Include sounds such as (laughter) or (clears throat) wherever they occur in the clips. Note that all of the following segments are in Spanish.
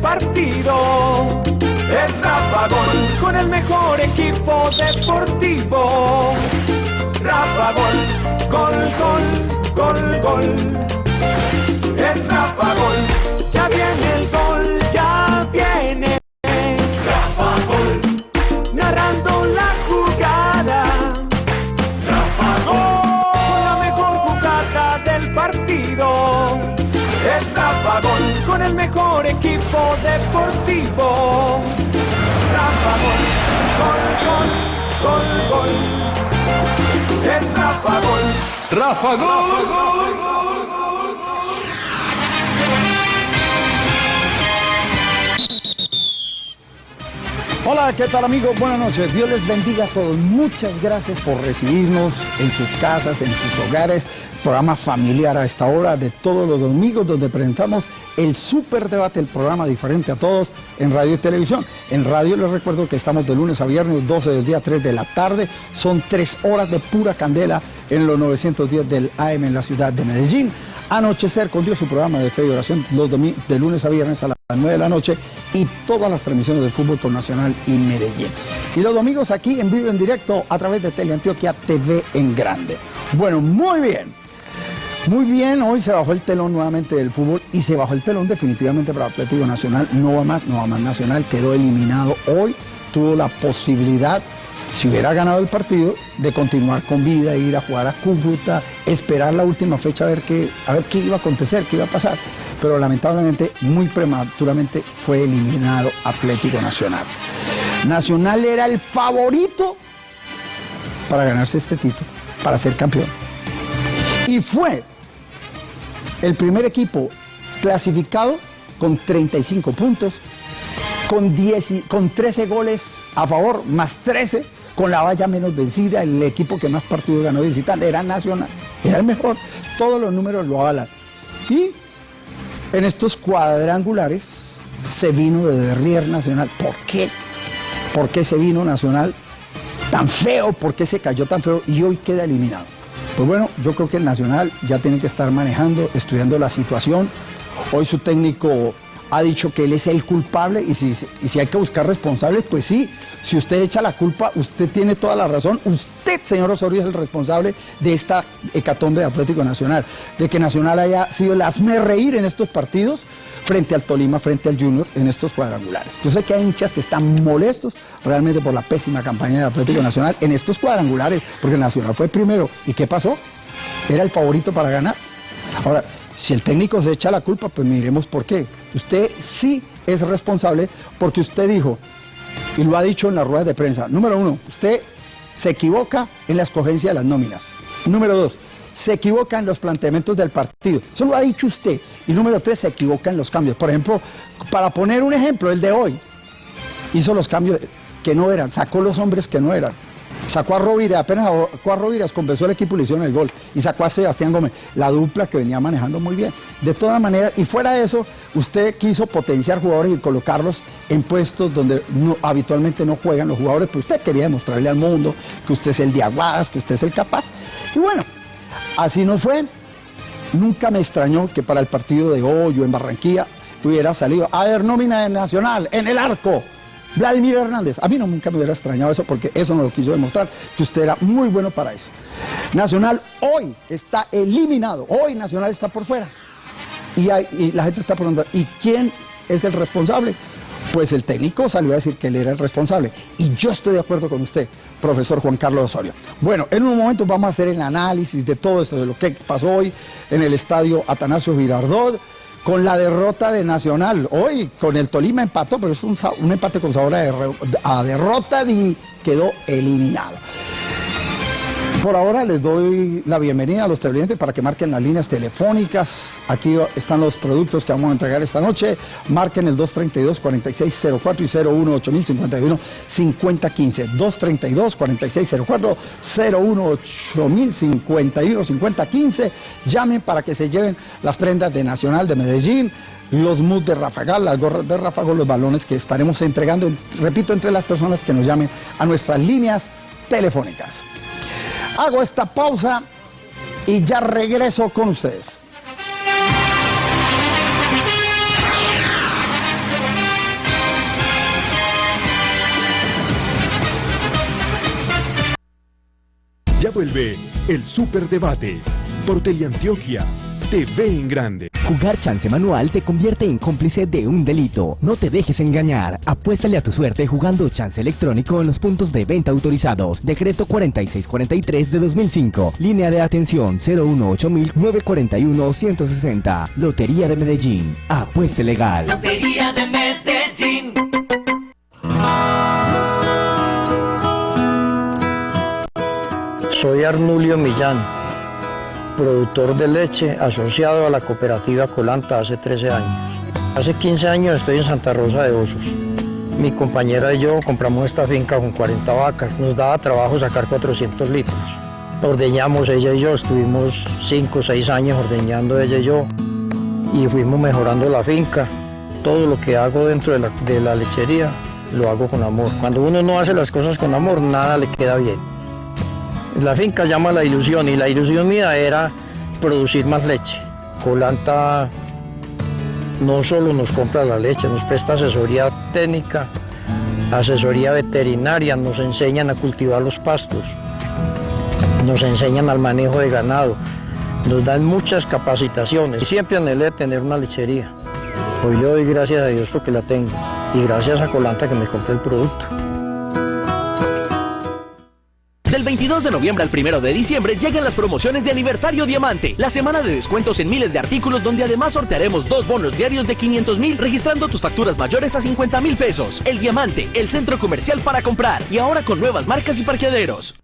partido. Es Rafa Gol con el mejor equipo deportivo. Rafa Gol, gol, gol, gol, gol. Es Rafa Gol, ya viene el gol, mejor equipo deportivo. Rafa Gol, gol, gol, gol, gol. Es Rafa Gol. Rafa Gol. Hola, ¿qué tal amigos? Buenas noches. Dios les bendiga a todos. Muchas gracias por recibirnos en sus casas, en sus hogares. Programa familiar a esta hora de todos los domingos donde presentamos el super debate, el programa diferente a todos en radio y televisión. En radio les recuerdo que estamos de lunes a viernes, 12 del día, 3 de la tarde. Son tres horas de pura candela en los 910 del AM en la ciudad de Medellín. Anochecer con Dios, su programa de fe y oración los domi- de lunes a viernes a las 9 de la noche y todas las transmisiones de fútbol con Nacional y Medellín. Y los domingos aquí en vivo en directo a través de Teleantioquia TV en grande. Bueno, muy bien. Muy bien, hoy se bajó el telón nuevamente del fútbol y se bajó el telón definitivamente para Atlético Nacional. No va más, no va más Nacional, quedó eliminado hoy. Tuvo la posibilidad, si hubiera ganado el partido, de continuar con vida, ir a jugar a Cúcuta, esperar la última fecha a ver qué, a ver qué iba a acontecer, qué iba a pasar. Pero lamentablemente, muy prematuramente, fue eliminado Atlético Nacional. Nacional era el favorito para ganarse este título, para ser campeón y fue el primer equipo clasificado con 35 puntos, con, 10 y- con 13 goles a favor, más 13, con la valla menos vencida, el equipo que más partidos ganó visitante, era Nacional, era el mejor, todos los números lo avalan. Y en estos cuadrangulares se vino de Derrier Nacional. ¿Por qué? ¿Por qué se vino Nacional tan feo? ¿Por qué se cayó tan feo? Y hoy queda eliminado. Pues bueno, yo creo que el Nacional ya tiene que estar manejando, estudiando la situación. Hoy su técnico ha dicho que él es el culpable y si, y si hay que buscar responsables, pues sí. Si usted echa la culpa, usted tiene toda la razón. Usted, señor Osorio, es el responsable de esta hecatombe de Atlético Nacional. De que Nacional haya sido el hazme reír en estos partidos frente al Tolima, frente al Junior, en estos cuadrangulares. Yo sé que hay hinchas que están molestos realmente por la pésima campaña de Atlético Nacional en estos cuadrangulares, porque Nacional fue primero. ¿Y qué pasó? Era el favorito para ganar. Ahora, si el técnico se echa la culpa, pues miremos por qué. Usted sí es responsable porque usted dijo, y lo ha dicho en las ruedas de prensa, número uno, usted se equivoca en la escogencia de las nóminas. Número dos, se equivoca en los planteamientos del partido. Eso lo ha dicho usted. Y número tres, se equivoca en los cambios. Por ejemplo, para poner un ejemplo, el de hoy, hizo los cambios que no eran, sacó los hombres que no eran. Sacó a Rovira, apenas sacó a Rovira, compensó el equipo y le hicieron el gol. Y sacó a Sebastián Gómez, la dupla que venía manejando muy bien. De todas maneras, y fuera de eso, usted quiso potenciar jugadores y colocarlos en puestos donde habitualmente no juegan los jugadores, pero usted quería demostrarle al mundo que usted es el de aguadas, que usted es el capaz. Y bueno, así no fue. Nunca me extrañó que para el partido de hoy en Barranquilla hubiera salido, a ver, nómina de Nacional, en el arco, Vladimir Hernández. A mí no nunca me hubiera extrañado eso porque eso no lo quiso demostrar, que usted era muy bueno para eso. Nacional hoy está eliminado, hoy Nacional está por fuera. Y, y la gente está preguntando, ¿y quién es el responsable? Pues el técnico salió a decir que él era el responsable. Y yo estoy de acuerdo con usted, profesor Juan Carlos Osorio. Bueno, en un momento vamos a hacer el análisis de todo esto, de lo que pasó hoy en el estadio Atanasio Girardot, con la derrota de Nacional. Hoy con el Tolima empató, pero es un, un empate con sabor a derrota y quedó eliminado. Por ahora les doy la bienvenida a los televidentes para que marquen las líneas telefónicas. Aquí están los productos que vamos a entregar esta noche. Marquen el 232-4604 y 018-051-5015. 232-4604, 018-051-5015. Llamen para que se lleven las prendas de Nacional de Medellín, los moods de Rafagal, las gorras de Rafagal, los balones que estaremos entregando, en- repito, entre las personas que nos llamen a nuestras líneas telefónicas. Hago esta pausa y ya regreso con ustedes. Ya vuelve el Superdebate por Teleantioquia TV en grande. Jugar chance manual te convierte en cómplice de un delito. No te dejes engañar. Apuéstale a tu suerte jugando chance electrónico en los puntos de venta autorizados. Decreto 4643 de 2005. Línea de atención 018-941-160. Lotería de Medellín. Apueste legal. Lotería de Medellín. Soy Arnulio Millán, productor de leche asociado a la cooperativa Colanta hace 13 años. Hace 15 años estoy en Santa Rosa de Osos. Mi compañera y yo compramos esta finca con 40 vacas. Nos daba trabajo sacar 400 litros. Ordeñamos ella y yo, estuvimos 5 o 6 años ordeñando ella y yo y fuimos mejorando la finca. Todo lo que hago dentro de la, de la lechería lo hago con amor. Cuando uno no hace las cosas con amor, nada le queda bien. La finca llama la ilusión y la ilusión mía era producir más leche. Colanta no solo nos compra la leche, nos presta asesoría técnica, asesoría veterinaria, nos enseñan a cultivar los pastos, nos enseñan al manejo de ganado, nos dan muchas capacitaciones. Siempre anhelé tener una lechería. Hoy yo doy gracias a Dios porque la tengo y gracias a Colanta que me compré el producto. 22 de noviembre al 1 de diciembre llegan las promociones de aniversario Diamante, la semana de descuentos en miles de artículos donde además sortearemos dos bonos diarios de 500 mil registrando tus facturas mayores a 50 mil pesos. El Diamante, el centro comercial para comprar y ahora con nuevas marcas y parqueaderos.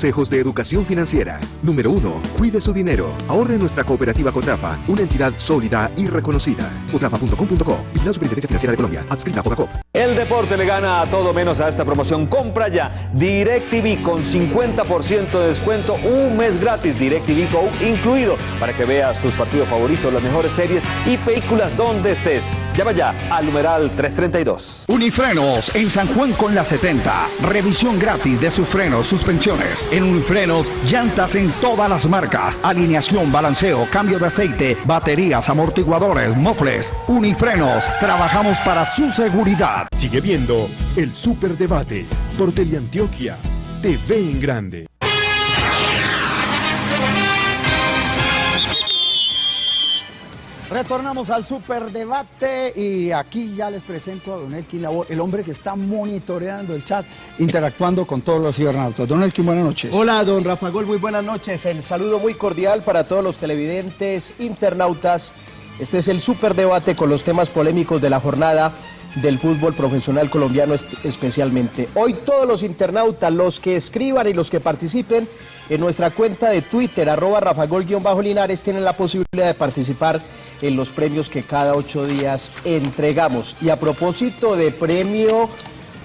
Consejos de educación financiera. Número 1. Cuide su dinero. Ahorre nuestra cooperativa Cotrafa, una entidad sólida y reconocida. Cotrafa.com.co. Vigilada Superintendencia Financiera de Colombia. Adscrita a Fogacop. El deporte le gana a todo menos a esta promoción. Compra ya DirecTV con 50% de descuento, un mes gratis DirecTV Go incluido para que veas tus partidos favoritos, las mejores series y películas donde estés. Llama ya al numeral 332. Unifrenos en San Juan con la 70. Revisión gratis de sus frenos, suspensiones. En Unifrenos, llantas en todas las marcas. Alineación, balanceo, cambio de aceite, baterías, amortiguadores, mofles. Unifrenos, trabajamos para su seguridad. Sigue viendo el Superdebate por Teleantioquia TV en grande. Retornamos al superdebate y aquí ya les presento a Don Elkin Labor, el hombre que está monitoreando el chat, interactuando con todos los cibernautas. Don Elkin, buenas noches. Hola, don Rafa Gol, muy buenas noches. El saludo muy cordial para todos los televidentes, internautas. Este es el superdebate con los temas polémicos de la jornada del fútbol profesional colombiano especialmente. Hoy todos los internautas, los que escriban y los que participen en nuestra cuenta de Twitter, arroba rafagol-linares, tienen la posibilidad de participar en los premios que cada ocho días entregamos. Y a propósito de premio,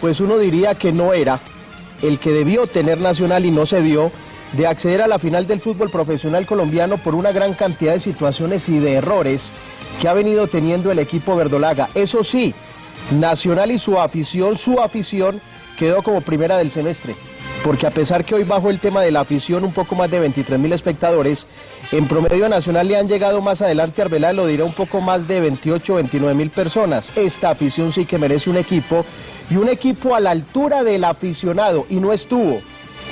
pues uno diría que no era el que debió tener Nacional y no se dio, de acceder a la final del fútbol profesional colombiano por una gran cantidad de situaciones y de errores que ha venido teniendo el equipo verdolaga. Eso sí, Nacional y su afición, su afición quedó como primera del semestre. Porque a pesar que hoy bajo el tema de la afición un poco más de 23 mil espectadores, en promedio nacional le han llegado más adelante, Arbeláez lo dirá, un poco más de 28 29 mil personas. Esta afición sí que merece un equipo y un equipo a la altura del aficionado y no estuvo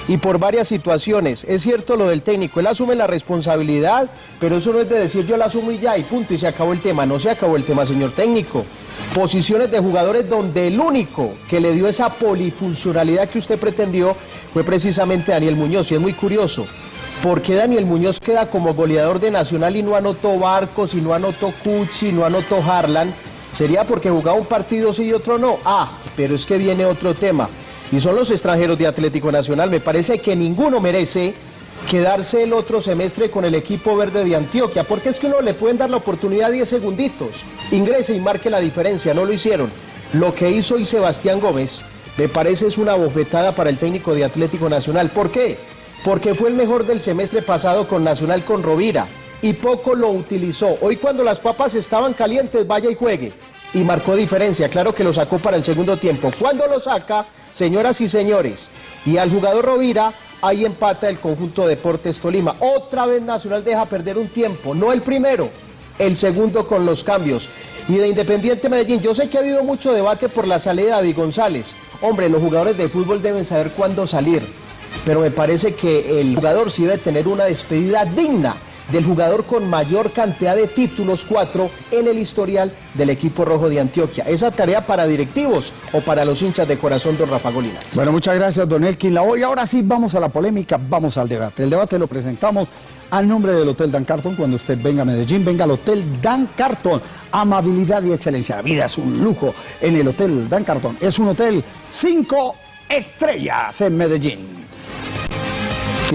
y por varias situaciones. Es cierto lo del técnico, él asume la responsabilidad, pero eso no es de decir yo la asumo y ya, y punto, y se acabó el tema. No se acabó el tema, señor técnico. Posiciones de jugadores donde el único que le dio esa polifuncionalidad que usted pretendió fue precisamente Daniel Muñoz, y es muy curioso. ¿Por qué Daniel Muñoz queda como goleador de Nacional y no anotó Barcos, y no anotó Cuchi, y no anotó Harlan? ¿Sería porque jugaba un partido sí y otro no? Ah, pero es que viene otro tema y son los extranjeros de Atlético Nacional. Me parece que ninguno merece quedarse el otro semestre con el equipo verde de Antioquia, porque es que uno le pueden dar la oportunidad 10 segunditos, ingrese y marque la diferencia, no lo hicieron. Lo que hizo hoy Sebastián Gómez me parece es una bofetada para el técnico de Atlético Nacional. ¿Por qué? Porque fue el mejor del semestre pasado con Nacional con Rovira y poco lo utilizó. Hoy cuando las papas estaban calientes, vaya y juegue. Y marcó diferencia. Claro que lo sacó para el segundo tiempo. Cuando lo saca, señoras y señores, y al jugador Rovira, ahí empata el conjunto Deportes Tolima. Otra vez Nacional deja perder un tiempo, no el primero, el segundo con los cambios. Y de Independiente Medellín, yo sé que ha habido mucho debate por la salida de David González. Hombre, los jugadores de fútbol deben saber cuándo salir, pero me parece que el jugador sí debe tener una despedida digna del jugador con mayor cantidad de títulos, cuatro, en el historial del equipo rojo de Antioquia. Esa tarea para directivos o para los hinchas de corazón, don Rafa Golina. Bueno, muchas gracias, don Elkin. La hoy ahora sí vamos a la polémica, vamos al debate. El debate lo presentamos al nombre del Hotel Dan Carton. Cuando usted venga a Medellín, venga al Hotel Dan Carton. Amabilidad y excelencia. La vida es un lujo en el Hotel Dan Carton. Es un hotel cinco estrellas en Medellín.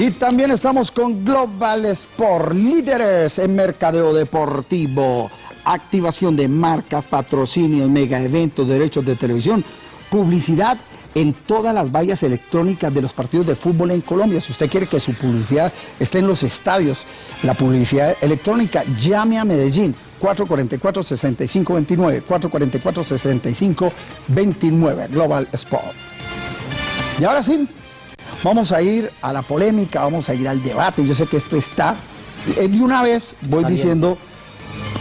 Y también estamos con Global Sport, líderes en mercadeo deportivo, activación de marcas, patrocinios, mega eventos, derechos de televisión, publicidad en todas las vallas electrónicas de los partidos de fútbol en Colombia. Si usted quiere que su publicidad esté en los estadios, la publicidad electrónica, llame a Medellín. 444-6529, 444-6529, Global Sport. Y ahora sí, Vamos a ir a la polémica, vamos a ir al debate. Yo sé que esto está. Eh, de una vez voy diciendo,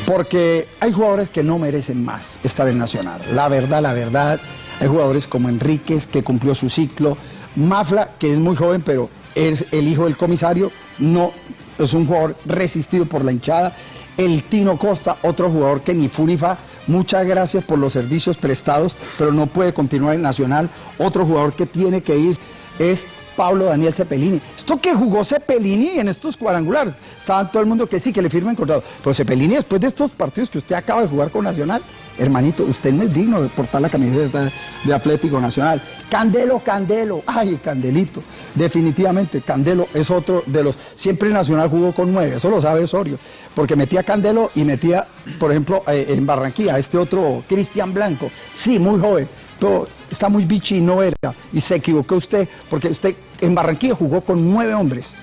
porque hay jugadores que no merecen más estar en Nacional. La verdad, la verdad. Hay jugadores como Enríquez, que cumplió su ciclo. Mafla, que es muy joven, pero es el hijo del comisario. No, es un jugador resistido por la hinchada. El Tino Costa, otro jugador que ni Funifa, muchas gracias por los servicios prestados, pero no puede continuar en Nacional. Otro jugador que tiene que ir es Pablo Daniel Cepelini. Esto que jugó Cepelini en estos cuadrangulares, estaba todo el mundo que sí, que le firmen contrato. Pero Cepelini, después de estos partidos que usted acaba de jugar con Nacional, hermanito, usted no es digno de portar la camiseta de Atlético Nacional. Candelo, Candelo, ay, Candelito. Definitivamente, Candelo es otro de los. Siempre Nacional jugó con nueve, eso lo sabe Osorio. Porque metía Candelo y metía, por ejemplo, eh, en Barranquilla, este otro Cristian Blanco. Sí, muy joven pero está muy bichi y no era. Y se equivocó usted, porque usted en Barranquilla jugó con nueve hombres,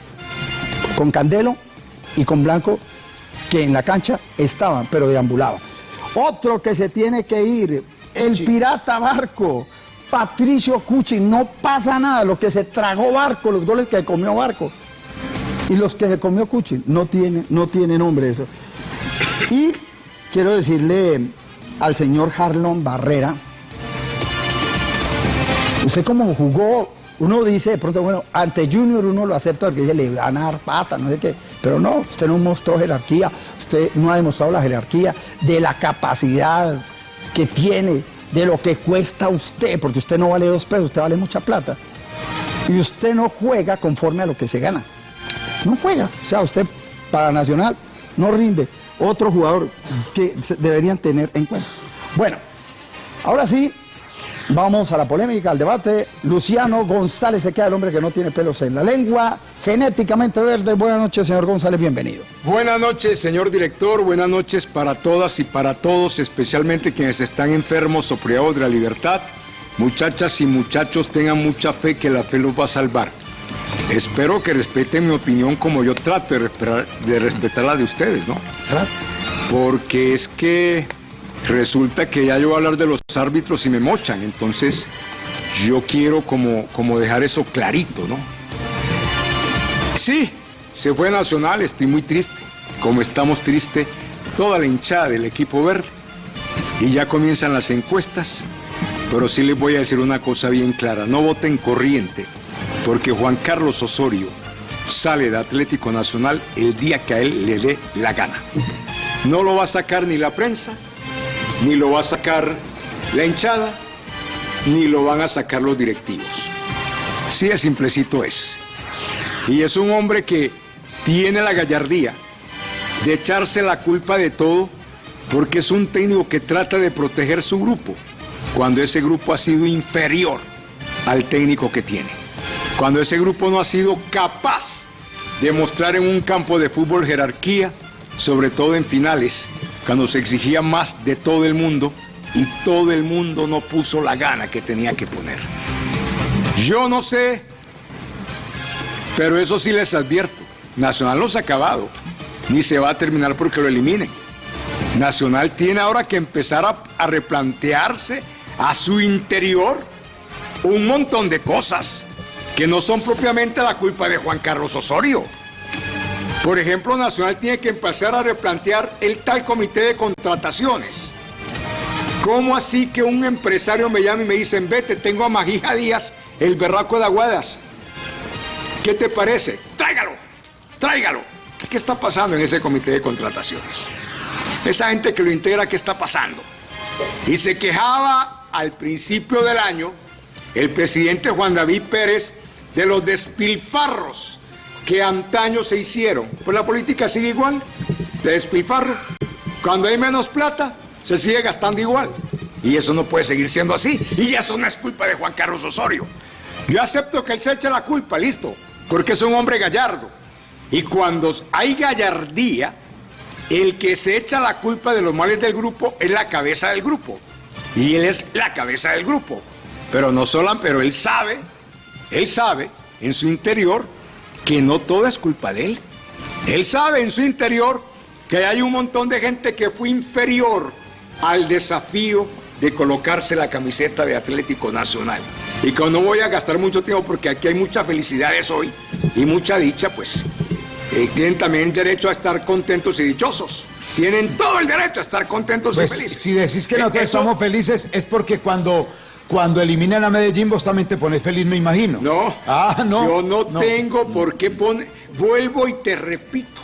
con Candelo y con Blanco, que en la cancha estaban, pero deambulaban. Otro que se tiene que ir, el pirata Barco, Patricio Cuchi, no pasa nada, lo que se tragó Barco, los goles que comió Barco. Y los que se comió Cuchi, no tiene, no tiene nombre eso. Y quiero decirle al señor Harlon Barrera, Usted como jugó, uno dice de pronto, bueno, ante Junior uno lo acepta porque dice, le van a dar pata, no sé qué. Pero no, usted no mostró jerarquía, usted no ha demostrado la jerarquía de la capacidad que tiene, de lo que cuesta usted, porque usted no vale dos pesos, usted vale mucha plata. Y usted no juega conforme a lo que se gana. No juega. O sea, usted para Nacional no rinde. Otro jugador que deberían tener en cuenta. Bueno, ahora sí, Vamos a la polémica, al debate. Luciano González se queda el hombre que no tiene pelos en la lengua, genéticamente verde. Buenas noches, señor González, bienvenido. Buenas noches, señor director. Buenas noches para todas y para todos, especialmente quienes están enfermos o privados de la libertad. Muchachas y muchachos, tengan mucha fe que la fe los va a salvar. Espero que respeten mi opinión como yo trato de respetar, de respetar la de ustedes, ¿no? Trato. Porque es que resulta que ya yo voy a hablar de los árbitros y me mochan, entonces yo quiero como, como dejar eso clarito, ¿no? Sí, se fue Nacional, estoy muy triste, como estamos tristes toda la hinchada del equipo verde. Y ya comienzan las encuestas, pero sí les voy a decir una cosa bien clara, no voten corriente, porque Juan Carlos Osorio sale de Atlético Nacional el día que a él le dé la gana. No lo va a sacar ni la prensa, ni lo va a sacar la hinchada, ni lo van a sacar los directivos. Sí, es simplecito es. Y es un hombre que tiene la gallardía de echarse la culpa de todo porque es un técnico que trata de proteger su grupo cuando ese grupo ha sido inferior al técnico que tiene. Cuando ese grupo no ha sido capaz de mostrar en un campo de fútbol jerarquía, sobre todo en finales, cuando se exigía más de todo el mundo y todo el mundo no puso la gana que tenía que poner. Yo no sé, pero eso sí les advierto, Nacional no se ha acabado, ni se va a terminar porque lo eliminen. Nacional tiene ahora que empezar a, a replantearse a su interior un montón de cosas que no son propiamente la culpa de Juan Carlos Osorio. Por ejemplo, Nacional tiene que empezar a replantear el tal comité de contrataciones. ¿Cómo así que un empresario me llama y me dice, vete, tengo a Magija Díaz, el berraco de Aguadas? ¿Qué te parece? Tráigalo, tráigalo. ¿Qué está pasando en ese comité de contrataciones? Esa gente que lo integra, ¿qué está pasando? Y se quejaba al principio del año el presidente Juan David Pérez de los despilfarros que antaño se hicieron. Pues la política sigue igual, de despilfarro. Cuando hay menos plata, se sigue gastando igual. Y eso no puede seguir siendo así. Y eso no es culpa de Juan Carlos Osorio. Yo acepto que él se eche la culpa, listo, porque es un hombre gallardo. Y cuando hay gallardía, el que se echa la culpa de los males del grupo es la cabeza del grupo. Y él es la cabeza del grupo. Pero no solo, pero él sabe, él sabe en su interior que no todo es culpa de él. Él sabe en su interior que hay un montón de gente que fue inferior al desafío de colocarse la camiseta de Atlético Nacional. Y que no voy a gastar mucho tiempo porque aquí hay muchas felicidades hoy y mucha dicha, pues eh, tienen también derecho a estar contentos y dichosos. Tienen todo el derecho a estar contentos Pues y felices. si decís que nosotros Eso- estamos felices es porque cuando, cuando eliminan a Medellín vos también te pones feliz, me imagino. No, Ah, no. yo no, tengo por qué poner. Vuelvo y te repito.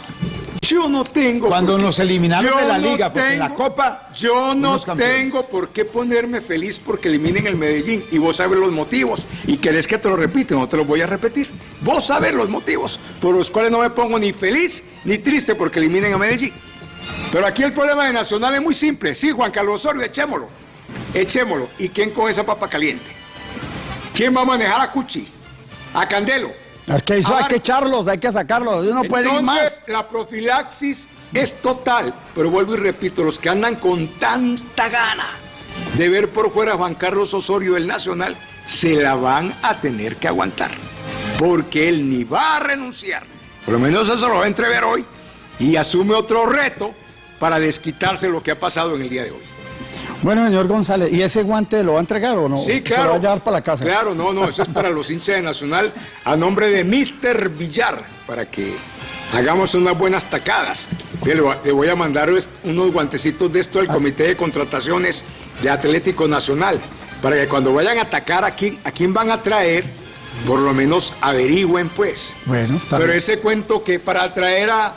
Yo no tengo. Cuando nos eliminaron de la no liga, porque en la Copa Yo no tengo por qué ponerme feliz porque eliminen el Medellín. Y vos sabes los motivos. Y querés que te lo repite, no te lo voy a repetir. Vos sabes los motivos por los cuales no me pongo ni feliz ni triste porque eliminen a Medellín. Pero aquí el problema de Nacional es muy simple. Sí, Juan Carlos Osorio, echémoslo. Echémoslo. ¿Y quién coge esa papa caliente? ¿Quién va a manejar a Cuchi? ¿A Candelo? Es que eso hay que echarlos, hay que sacarlos. Ellos no pueden ir más. La profilaxis es total. Pero vuelvo y repito, los que andan con tanta gana de ver por fuera a Juan Carlos Osorio del Nacional, se la van a tener que aguantar. Porque él ni va a renunciar. Por lo menos eso lo va a entrever hoy. Y asume otro reto para desquitarse lo que ha pasado en el día de hoy. Bueno, señor González, ¿y ese guante lo va a entregar o no? Sí, Se claro. lo va a llevar para la casa. Claro, no, no, eso es para los hinchas de Nacional a nombre de Mr. Villar, para que hagamos unas buenas tacadas. Le voy a- mandar es- unos guantecitos de esto al Comité de Contrataciones de Atlético Nacional, para que cuando vayan a atacar a quién, a quién van a traer, por lo menos averigüen pues. Bueno, está Pero bien. ese cuento que para traer a,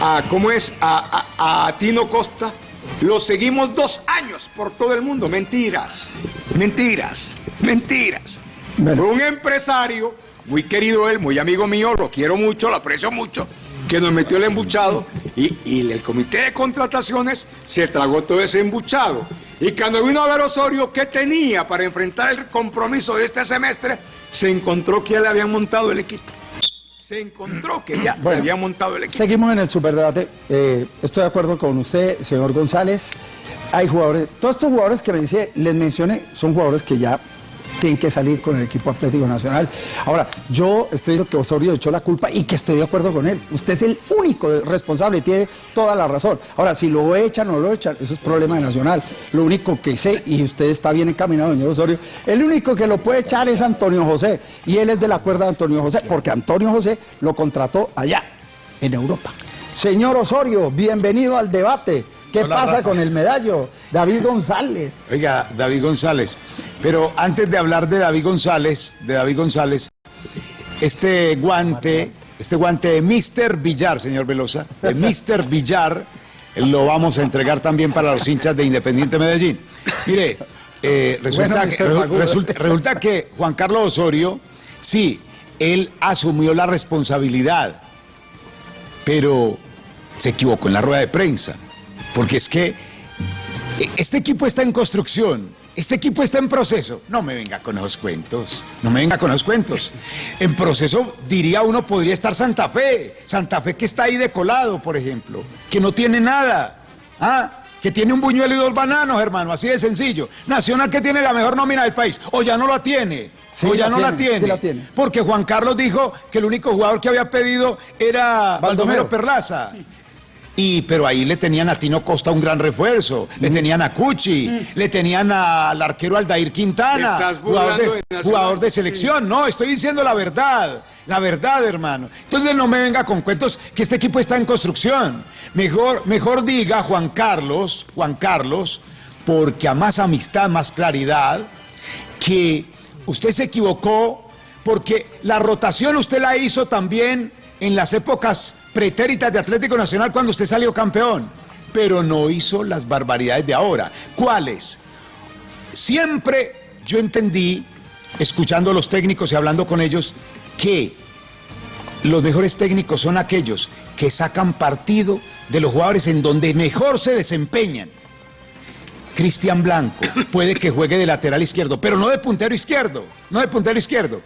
a ¿cómo es? A, a- a Tino Costa, lo seguimos dos años por todo el mundo. Mentiras, mentiras, mentiras. Bueno. Fue un empresario, muy querido él, muy amigo mío, lo quiero mucho, lo aprecio mucho, que nos metió el embuchado y, y el comité de contrataciones se tragó todo ese embuchado. Y cuando vino a ver Osorio qué tenía para enfrentar el compromiso de este semestre, se encontró que ya le habían montado el equipo. Se encontró que ya Bueno, habían montado el equipo. Seguimos en el superdebate. Eh, estoy de acuerdo con usted, señor González. Hay jugadores, todos estos jugadores que me dice, les mencioné, son jugadores que ya tienen que salir con el equipo Atlético Nacional. Ahora, yo estoy diciendo que Osorio echó la culpa y que estoy de acuerdo con él. Usted es el único responsable y tiene toda la razón. Ahora, si lo echan o no lo echan, eso es problema de Nacional. Lo único que sé, y usted está bien encaminado, señor Osorio, el único que lo puede echar es Antonio José. Y él es de la cuerda de Antonio José, porque Antonio José lo contrató allá, en Europa. Señor Osorio, bienvenido al debate. ¿Qué Hola, pasa Rafa. con el medallo? David González. Oiga, David González. Pero antes de hablar de David González, de David González, este guante, este guante de Mr. Villar, señor Velosa, de Mr. Villar, lo vamos a entregar también para los hinchas de Independiente Medellín. Mire, eh, resulta, Bueno, que, Mr. resu- Fagudo. resulta, resulta que Juan Carlos Osorio, sí, él asumió la responsabilidad, pero se equivocó en la rueda de prensa. Porque es que este equipo está en construcción, este equipo está en proceso. No me venga con esos cuentos, no me venga con esos cuentos. En proceso, diría uno, podría estar Santa Fe. Santa Fe que está ahí de colado, por ejemplo, que no tiene nada. ¿Ah? Que tiene un buñuelo y dos bananos, hermano, así de sencillo. Nacional que tiene la mejor nómina del país, o ya no la tiene. Sí, o ya la no la tiene, sí tiene. la tiene. Porque Juan Carlos dijo que el único jugador que había pedido era Baldomero. Baldomero Perlaza. Y, pero ahí le tenían a Tino Costa un gran refuerzo, le tenían a Cuchi, le tenían a- al arquero Aldair Quintana, de, de jugador de selección. No, estoy diciendo la verdad, la verdad, hermano. Entonces no me venga con cuentos que este equipo está en construcción. Mejor, mejor diga Juan Carlos, Juan Carlos, porque a más amistad, más claridad, que usted se equivocó porque la rotación usted la hizo también en las épocas pretéritas de Atlético Nacional cuando usted salió campeón, pero no hizo las barbaridades de ahora. ¿Cuáles? Siempre yo entendí, escuchando a los técnicos y hablando con ellos, que los mejores técnicos son aquellos que sacan partido de los jugadores en donde mejor se desempeñan. Cristian Blanco puede que juegue de lateral izquierdo, pero no de puntero izquierdo, no de puntero izquierdo.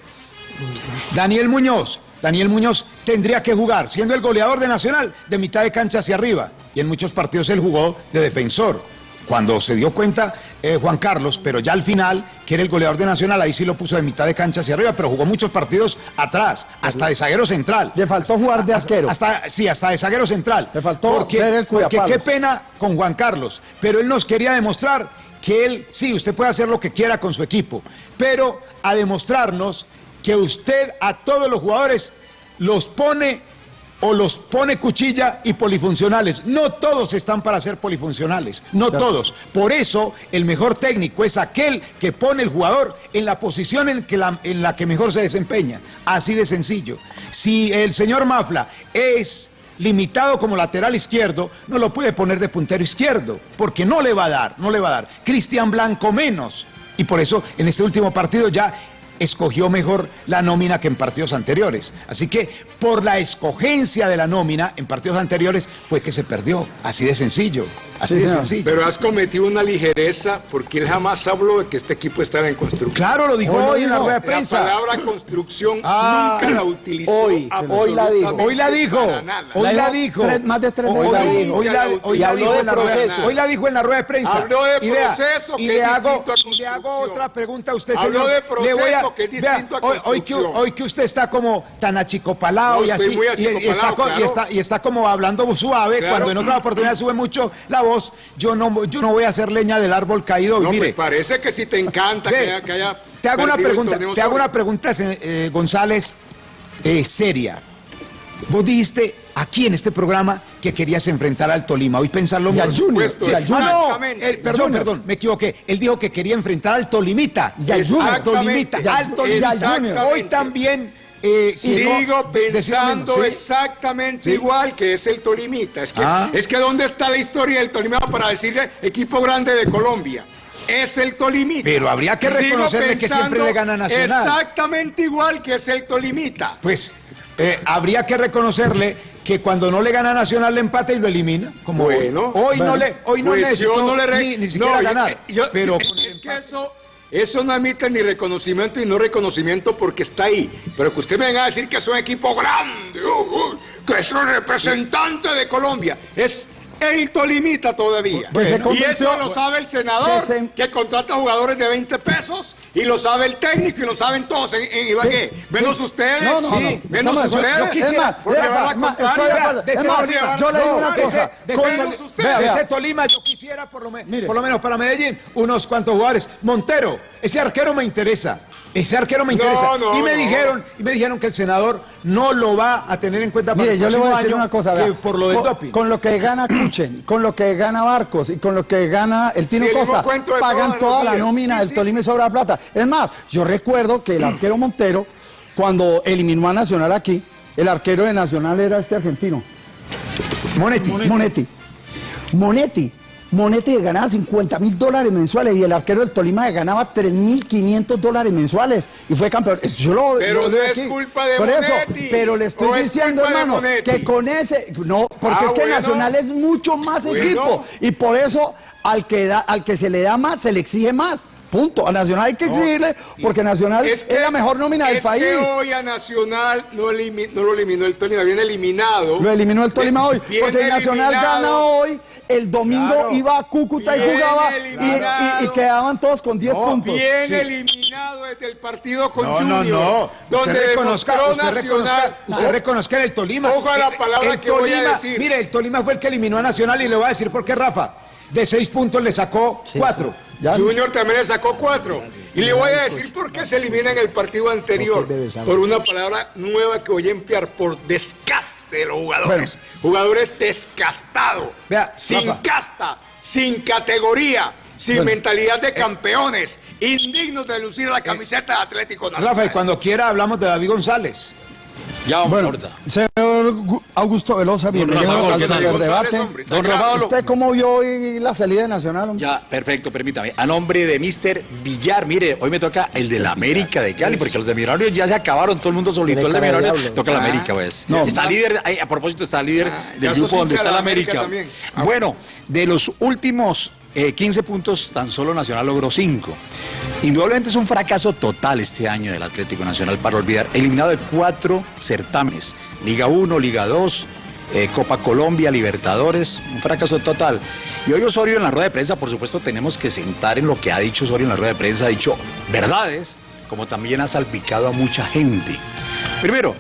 Daniel Muñoz, Daniel Muñoz tendría que jugar, siendo el goleador de Nacional, de mitad de cancha hacia arriba. Y en muchos partidos él jugó de defensor. Cuando se dio cuenta eh, Juan Carlos, pero ya al final, que era el goleador de Nacional, ahí sí lo puso de mitad de cancha hacia arriba, pero jugó muchos partidos atrás, hasta de zaguero central. Le faltó jugar de arquero. Hasta, sí, hasta de zaguero central. Le faltó porque, ser el porque qué pena con Juan Carlos, pero él nos quería demostrar que él, sí, usted puede hacer lo que quiera con su equipo, pero a demostrarnos que usted a todos los jugadores los pone o los pone cuchilla y polifuncionales. No todos están para ser polifuncionales, no todos. Por eso el mejor técnico es aquel que pone el jugador en la posición en, que la, en la que mejor se desempeña. Así de sencillo. Si el señor Mafla es limitado como lateral izquierdo, no lo puede poner de puntero izquierdo, porque no le va a dar, no le va a dar. Cristian Blanco menos. Y por eso en este último partido ya escogió mejor la nómina que en partidos anteriores. Así que por la escogencia de la nómina en partidos anteriores fue que se perdió. Así de sencillo. Así Sí, de sencillo. Pero has cometido una ligereza porque él jamás habló de que este equipo estaba en construcción. Claro, lo dijo Hoy en la rueda de La prensa. palabra construcción Ah, nunca la utilizó. hoy, hoy la dijo. Hoy la dijo. Hoy la dijo. Tres- más de tres Hoy la la dijo. dijo. Hoy la, hoy la habló dijo en la rueda- proceso. Hoy la dijo en la rueda de prensa. Habló de proceso, y que le hago, a y le hago otra pregunta a usted, Habló señor. de Le proceso, que es vea, distinto a hoy, hoy que, hoy que usted está como tan achicopalado No, y así, y- y, está, co- y, claro. está, y está como hablando suave, Claro. cuando en otra oportunidad sube mucho la voz, yo no, yo no voy a hacer leña del árbol caído. No, mire, pues parece que si te encanta Ve, que haya, que haya te hago una pregunta, te hago sobre- una pregunta, eh, González, eh, seria. Vos dijiste aquí en este programa que querías enfrentar al Tolima. Hoy pensarlo Y al Junior, supuesto. y al Ah, Junior. no, eh, perdón, Junior. perdón, me equivoqué. Él dijo que quería enfrentar al Tolimita. Y al Junior. Al Tolimita, al- Tolimita. Hoy también. eh, Sigo no- pensando exactamente Sí. igual que es el Tolimita. Es que, Ah. es que ¿dónde está la historia del Tolimita para decirle equipo grande de Colombia? Es el Tolimita. Pero habría que reconocerle que siempre le gana Nacional. Exactamente igual que es el Tolimita. Pues eh, habría que reconocerle que cuando no le gana Nacional le empata y lo elimina. Como hoy. Bueno, hoy no bueno. le, hoy no Pues necesitó yo no le re- ni, ni siquiera no, ganar. yo- yo- pero es, que eso, eso no admite ni reconocimiento y no reconocimiento porque está ahí. Pero que usted me venga a decir que es un equipo grande, uh, uh, que es un representante de Colombia. Es el Tolimita todavía. Pues y eso lo sabe el senador, que se- que contrata jugadores de 20 pesos, y lo sabe el técnico, y lo saben todos en, en Ibagué. Sí, Menos sí. ustedes, No, no, sí, no. menos No, no, yo- ustedes. yo quisiera- porque es van a más, contraria. estoy de acuerdo. de Es ese más, Tolima, yo le digo una cosa. de ese- ustedes. Tolima yo quisiera por lo, me- Mire. por lo menos para Medellín unos cuantos jugadores. Montero, ese arquero me interesa. Ese arquero me interesa. no, y me no. dijeron, y me dijeron que el senador no lo va a tener en cuenta para Mire, el yo le voy a decir una cosa, que por lo del con, doping. con lo que gana Kuchen, con lo que gana Barcos y con lo que gana el Tino Sí, Costa, pagan toda la nómina Sí, del sí, Tolima y sobra plata. Es más, yo recuerdo que el arquero Montero, cuando eliminó a Nacional aquí, el arquero de Nacional era este argentino, Monetti. Monetti. Monetti. Monetti ganaba 50 mil dólares mensuales y el arquero del Tolima ganaba 3.500 dólares mensuales y fue campeón. Yo lo, Pero no es culpa de Por eso, Monetti. pero le ¿O estoy es diciendo, hermano, que con ese, no, porque Ah, es que bueno. Nacional es mucho más Bueno. equipo y por eso al que da, al que se le da más se le exige más. Punto. A Nacional hay que exigirle porque Nacional es, la mejor nómina del es país. que hoy a Nacional no, elimi- no lo eliminó el Tolima, viene eliminado. Lo eliminó el Tolima hoy. Porque el Nacional eliminado. gana hoy. El domingo Claro. iba a Cúcuta y jugaba y- y, eliminado. y quedaban todos con 10 puntos. Bien Sí. eliminado desde el partido con No, no, Junior, no. donde usted reconozca, usted reconozca, usted reconozca en el Tolima. Ojo a la palabra el que voy a Tolima, decir. Mire, el Tolima fue el que eliminó a Nacional y le voy a decir por qué, Rafa. De seis puntos le sacó cuatro. Junior también le sacó cuatro. Y le voy a decir por qué se elimina en el partido anterior. Por una palabra nueva que voy a emplear, por descaste de los jugadores. Jugadores descastados. sin Rafa. casta, sin categoría, sin Bueno. mentalidad de campeones, indignos de lucir la camiseta de Atlético Nacional. Rafa, y cuando quiera hablamos de David González. Ya, Bueno, señor Gu- Augusto Velosa, bienvenido al. González, hombre, Don Rafael. ¿Usted cómo vio hoy la salida de Nacional? hombre? Ya, perfecto, permítame. A nombre de Mister Villar, mire, hoy me toca el de la América de Cali, porque los de Millonarios ya se acabaron, todo el mundo solito. Tiene El de Millonarios toca la Ah. América, pues. No. está líder, a propósito, está líder Ah, del grupo donde está de la la América. Ah. Bueno, de los últimos eh, 15 puntos, tan solo Nacional logró 5. Indudablemente es un fracaso total este año del Atlético Nacional para olvidar. Eliminado de cuatro certámenes: Liga 1, Liga 2, eh, Copa Colombia, Libertadores, un fracaso total. Y hoy Osorio en la rueda de prensa, por supuesto, tenemos que sentar en lo que ha dicho Osorio en la rueda de prensa, ha dicho verdades, como también ha salpicado a mucha gente. Primero,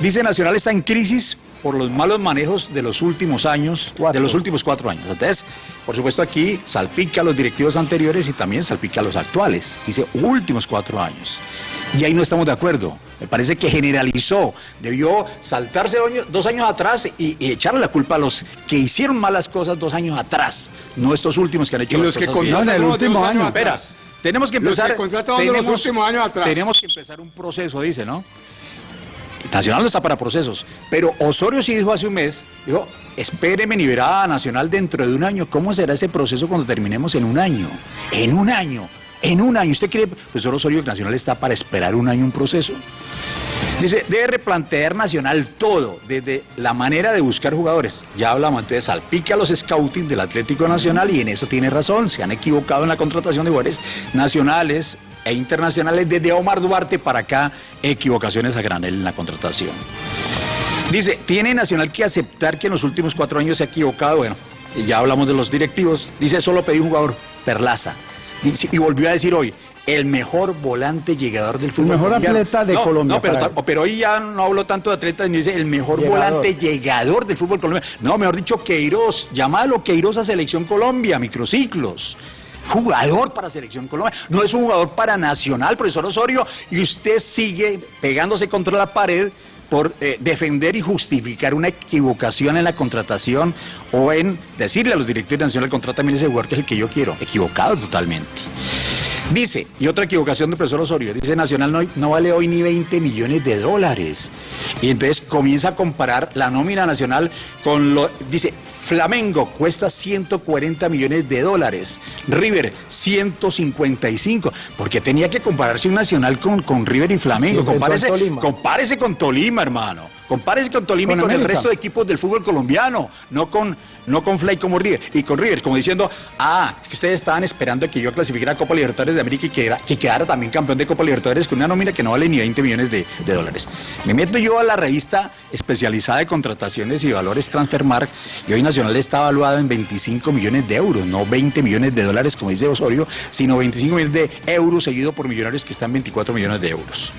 dice Nacional está en crisis por los malos manejos de los últimos años, de los últimos cuatro años. Entonces, por supuesto aquí salpica a los directivos anteriores y también salpica a los actuales. Dice últimos cuatro años. Y ahí no estamos de acuerdo. Me parece que generalizó, debió saltarse dos años atrás y, y echarle la culpa a los que hicieron malas cosas dos años atrás, no estos últimos que han hecho Y las los que en el último año. Espera, tenemos que Los empezar. que contrataron de los últimos años atrás. Tenemos que empezar un proceso, dice, ¿no? Nacional no está para procesos, pero Osorio sí dijo hace un mes, dijo, espéreme ni verá a Nacional dentro de un año. ¿Cómo será ese proceso cuando terminemos en un año? En un año, en un año. ¿Usted cree, profesor Osorio, que Nacional está para esperar un año un proceso? Dice, debe replantear Nacional todo, desde la manera de buscar jugadores. Ya hablamos, entonces salpica a los scouting del Atlético Nacional y en eso tiene razón. Se han equivocado en la contratación de jugadores nacionales e internacionales desde Omar Duarte para acá, equivocaciones a granel en la contratación. Dice, tiene Nacional que aceptar que en los últimos cuatro años se ha equivocado. Bueno, ya hablamos de los directivos. Dice, solo pedí un jugador, Perlaza. Dice, y volvió a decir hoy, el mejor volante llegador del fútbol. mejor colombiano. atleta de No, Colombia No, pero, pero hoy ya no hablo tanto de atletas, ni dice el mejor Llegador. volante llegador del fútbol colombiano. No, mejor dicho, Queiroz. Llamalo Queiroz a Selección Colombia, microciclos. Jugador para Selección Colombia. No es un jugador para Nacional, profesor Osorio. Y usted sigue pegándose contra la pared por eh, defender y justificar una equivocación en la contratación o en decirle a los directores de Nacional, contrátame ese jugador que es el que yo quiero. Equivocado totalmente. Dice, y otra equivocación del profesor Osorio, dice Nacional no, no vale hoy ni 20 millones de dólares. Y entonces comienza a comparar la nómina nacional con lo, dice, Flamengo cuesta 140 millones de dólares, River 155, porque tenía que compararse un nacional con, con River y Flamengo, Sí, compárese, compárese con Tolima, hermano, compárese con Tolima Con y con el resto de equipos del fútbol colombiano, no con, no con Fly como River, y con River, como diciendo, ah, es que ustedes estaban esperando que yo clasificara a Copa Libertadores de América y que, era- que quedara también campeón de Copa Libertadores con una nómina que no vale ni 20 millones de, de dólares. Me meto yo a la revista especializada de contrataciones y valores Transfermark, y hoy Nacional está evaluado en 25 millones de euros, no 20 millones de dólares, como dice Osorio, sino 25 millones de euros seguido por millonarios que están en 24 millones de euros.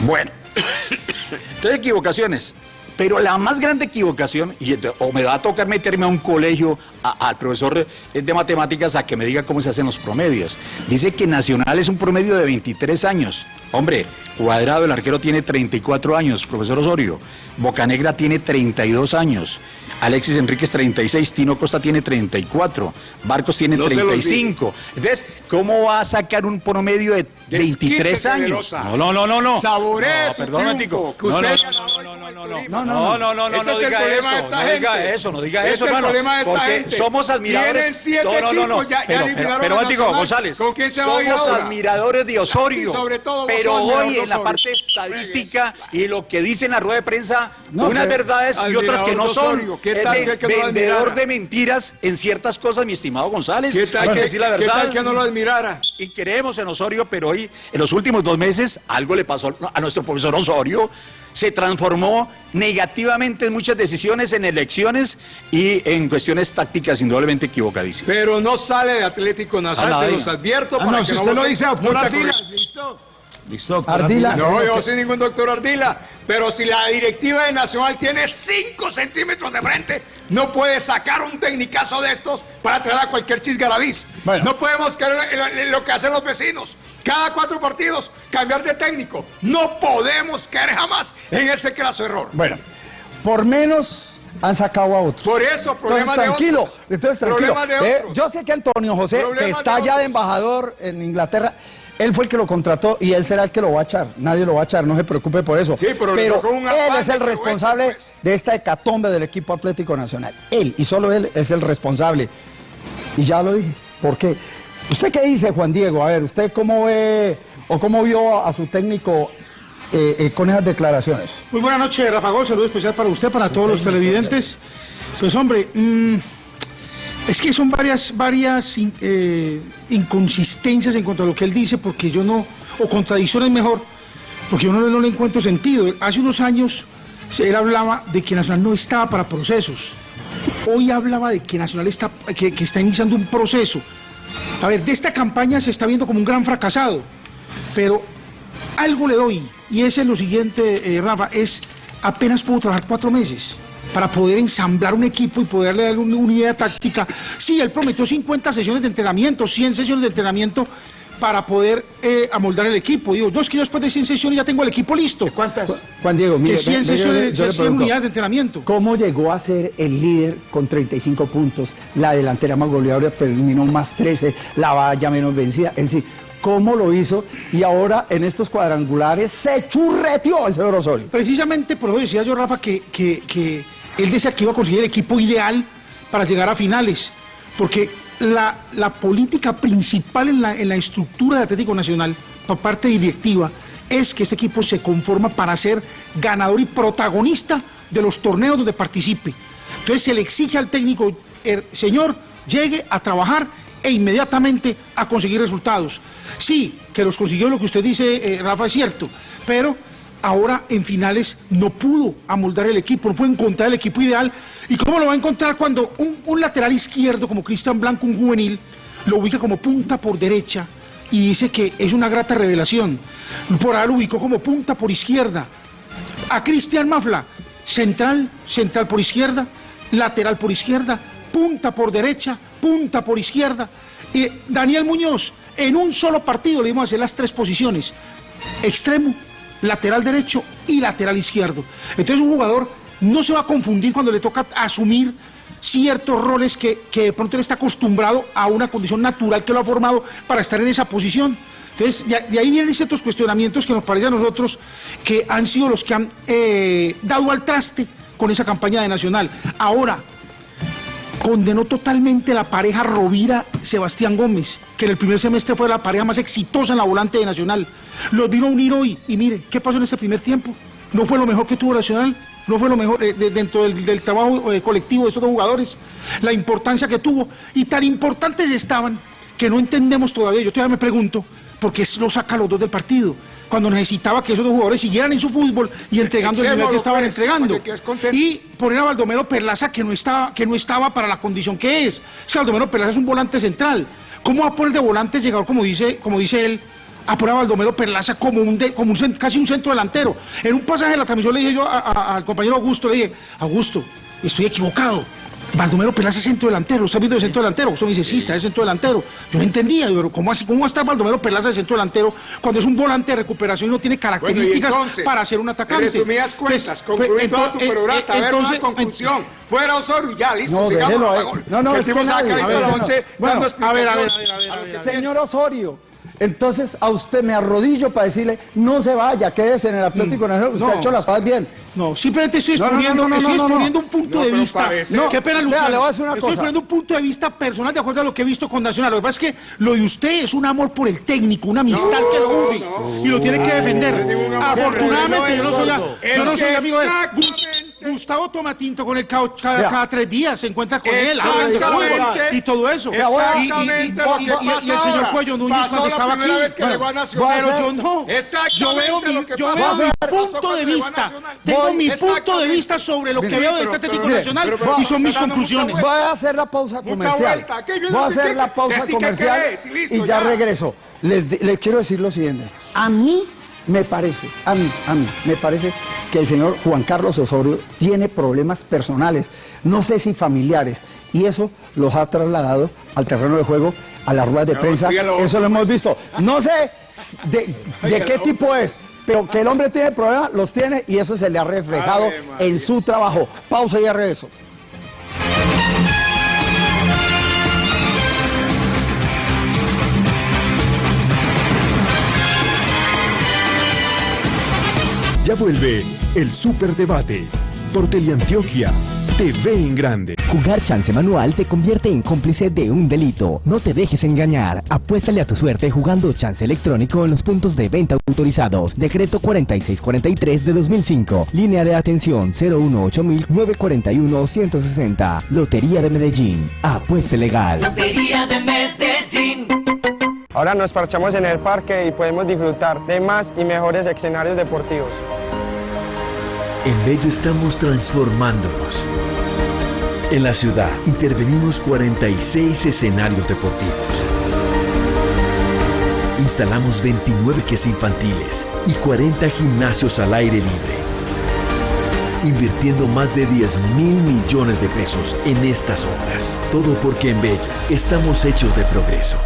Bueno. (coughs) Entonces, equivocaciones. Pero la más grande equivocación, o me va a tocar meterme a un colegio, al profesor de matemáticas, a que me diga cómo se hacen los promedios. Dice que Nacional es un promedio de 23 años. Hombre, Cuadrado, el arquero, tiene 34 años, profesor Osorio. Bocanegra tiene 32 años. Alexis Enríquez 36, Tino Costa tiene 34, Barcos tiene No se los 35. Entonces, ¿cómo va a sacar un promedio de 23 Desquítese, años? No, no, no, no, no. Saboree No, perdón, triunfo, No, no, no, no, no, no, no, no, no, no, no, no diga eso, no diga eso, no diga eso, hermano, porque somos admiradores. Tienen siete no, no, no, no, equipos, ya- ya pero, eliminaron pero. González, ¿Con quién se va a ir somos admiradores de Osorio, pero hoy en la parte estadística y lo que dice en la rueda de prensa, No, unas verdades y otras que no son. ¿Qué tal de- que- que no lo vendedor admirara? de mentiras en ciertas cosas, mi estimado González. ¿Qué tal Hay que decir la qué verdad. tal que no lo admirara? Y creemos en Osorio, pero hoy, en los últimos dos meses, algo le pasó a nuestro profesor Osorio. Se transformó negativamente en muchas decisiones, en elecciones y en cuestiones tácticas indudablemente equivocadísimas. Pero no sale de Atlético Nacional, se los advierto Ah, para no, que si no usted lo dice, doctor listo. Listo, doctor Ardila. No, yo soy ningún doctor Ardila. Pero si la directiva de Nacional tiene 5 centímetros de frente, no puede sacar un tecnicazo de estos para traer a cualquier chisgarabiz. No podemos caer en lo- que hacen los vecinos. Cada cuatro partidos, cambiar de técnico. No podemos caer jamás en ese craso error. Bueno, por menos han sacado a otros. Por eso, problemas entonces, tranquilo, de otros. entonces tranquilo. Problemas de Eh, otros. yo sé que Antonio José, que está de ya de embajador en Inglaterra, él fue el que lo contrató y él será el que lo va a echar. Nadie lo va a echar, no se preocupe por eso. Sí, pero él es el responsable pues. de esta hecatombe del equipo Atlético Nacional. Él, y solo él, es el responsable. Y ya lo dije. ¿Por qué? ¿Usted qué dice, Juan Diego? A ver, ¿usted cómo ve o cómo vio a su técnico eh, eh, con esas declaraciones? Muy buena noche, Rafa Gol. Saludo especial para usted, para todos los televidentes. Pues hombre, mm, es que son varias, varias eh, inconsistencias en cuanto a lo que él dice, porque yo no, o contradicciones mejor, porque yo no, no le encuentro sentido. Hace unos años él hablaba de que Nacional no estaba para procesos. Hoy hablaba de que Nacional está, que, está iniciando un proceso. A ver, de esta campaña se está viendo como un gran fracasado, pero algo le doy, y ese es lo siguiente, eh, Rafa, es apenas puedo trabajar cuatro meses para poder ensamblar un equipo y poderle dar una, una idea táctica. Sí, él prometió 50 sesiones de entrenamiento, 100 sesiones de entrenamiento para poder eh, amoldar el equipo. Digo, yo es que yo después de 100 sesiones ya tengo el equipo listo. ¿Cuántas? Juan Diego, mire, Que 100 ve- ve- yo le- sesiones, yo le 100 pregunto, unidades de entrenamiento. ¿Cómo llegó a ser el líder con 35 puntos? La delantera más goleadora terminó más 13, la valla menos vencida. En sí, ¿cómo lo hizo? Y ahora en estos cuadrangulares se churreteó el señor Osorio. Precisamente por eso decía yo, Rafa, que, que- que él decía que iba a conseguir el equipo ideal para llegar a finales. Porque la, la política principal en la, en la estructura de Atlético Nacional, por parte directiva, es que este equipo se conforma para ser ganador y protagonista de los torneos donde participe. Entonces se le exige al técnico, "Er, señor, llegue a trabajar e inmediatamente a conseguir resultados. Sí, que los consiguió lo que usted dice, eh, Rafa, es cierto, pero ahora en finales no pudo amoldar el equipo, no pudo encontrar el equipo ideal. ¿Y cómo lo va a encontrar cuando un, un lateral izquierdo como Cristian Blanco, un juvenil, lo ubica como punta por derecha y dice que es una grata revelación? Por ahí lo ubicó como punta por izquierda. A Cristian Mafla, central, central por izquierda, lateral por izquierda, punta por derecha, punta por izquierda. Y Daniel Muñoz, en un solo partido le dimos a hacer las tres posiciones, extremo, lateral derecho y lateral izquierdo. Entonces un jugador no se va a confundir cuando le toca asumir ciertos roles que, que de pronto él está acostumbrado a una condición natural que lo ha formado para estar en esa posición. Entonces, de, ahí vienen ciertos cuestionamientos que nos parece a nosotros que han sido los que han eh, dado al traste con esa campaña de Nacional. Ahora, condenó totalmente la pareja Rovira-Sebastián Gómez, que en el primer semestre fue la pareja más exitosa en la volante de Nacional. Los vino a unir hoy y mire, ¿qué pasó en este primer tiempo? ¿No fue lo mejor que tuvo Nacional? ¿No fue lo mejor eh, de- dentro del, trabajo eh, colectivo de esos dos jugadores? La importancia que tuvo. Y tan importantes estaban que no entendemos todavía. Yo todavía me pregunto, ¿por qué lo saca los dos del partido? Cuando necesitaba que esos dos jugadores siguieran en su fútbol y entregando el nivel que estaban entregando. Y poner a Baldomero Perlaza que no estaba, que no estaba para la condición que es. Es que Baldomero Perlaza es un volante central. ¿Cómo va a poner de volante llegador, como dice, como dice él, a poner a Baldomero Perlaza como un de- como un casi un centro delantero? En un pasaje de la transmisión le dije yo a- a- al compañero Augusto, le dije, Augusto, estoy equivocado. Baldomero Perlaza es centro delantero, ¿está viendo de centro delantero? Usted me dice, sí, está de centro delantero. Yo no entendía, pero ¿cómo, así, ¿cómo va a estar Baldomero Perlaza de centro delantero cuando es un volante de recuperación y no tiene características entonces, para ser un atacante? Resumidas cuentas, Entonces, concluí toda tu eh, perorata, eh, a ver una conclusión. Fuera Osorio y ya, listo, No, sigamos déjelo a gol. No, no, es que nadie- a toda la ver, noche no. Bueno, a ver, a ver, a ver, a ver, ver. Señor Osorio, entonces a usted me arrodillo para decirle, no se vaya, quédese en el Atlético Nacional, usted no. ha hecho las cosas bien. No, simplemente estoy No, no, no, exponiendo, no, no, estoy no, no. exponiendo un punto No, de vista. parece- No, qué pena, Vea, Luciano. le voy a decir una estoy cosa. exponiendo un punto de vista personal de acuerdo a lo que he visto con Nacional. Lo que pasa es que lo de usted es un amor por el técnico, una amistad que lo une y lo tiene que defender. Afortunadamente, yo no soy, yo no soy amigo de él. Gustavo Tomatinto con él cada, cada- tres días se encuentra con él, hablan de Exactamente. fútbol y todo eso. Y, y- y- Exactamente lo y- que y- y el señor. Cuello Núñez cuando estaba aquí. Bueno, pero yo no. Exactamente Yo veo mi, yo veo mi punto de vista. Tengo mi punto de vista sobre lo que veo de este Atlético Nacional y son mis conclusiones. Voy a hacer la pausa comercial. vuelta. ¿Qué- qué- Voy a hacer la pausa comercial y ya regreso. Les quiero decir lo siguiente. A mí me parece, a mí, a mí, me parece que el señor Juan Carlos Osorio tiene problemas personales, no sé si familiares, y eso los ha trasladado al terreno de juego, a las ruedas de prensa. Eso lo hemos visto. No sé de, de qué tipo es. Pero que el hombre tiene problemas, los tiene y eso se le ha reflejado en su trabajo. Pausa y regreso. Ya vuelve el Superdebate por Teleantioquia TV en grande. Jugar chance manual te convierte en cómplice de un delito. No te dejes engañar. Apuéstale a tu suerte jugando chance electrónico en los puntos de venta autorizados. Decreto 4643 de 2005. Línea de atención 018-941-160. Lotería de Medellín. Apueste legal. Lotería de Medellín. Ahora nos parchamos en el parque y podemos disfrutar de más y mejores escenarios deportivos. En Bello estamos transformándonos. En la ciudad intervenimos 46 escenarios deportivos. Instalamos 29 quesos infantiles y 40 gimnasios al aire libre. Invirtiendo más de 10 mil millones de pesos en estas obras. Todo porque en Bello estamos hechos de progreso.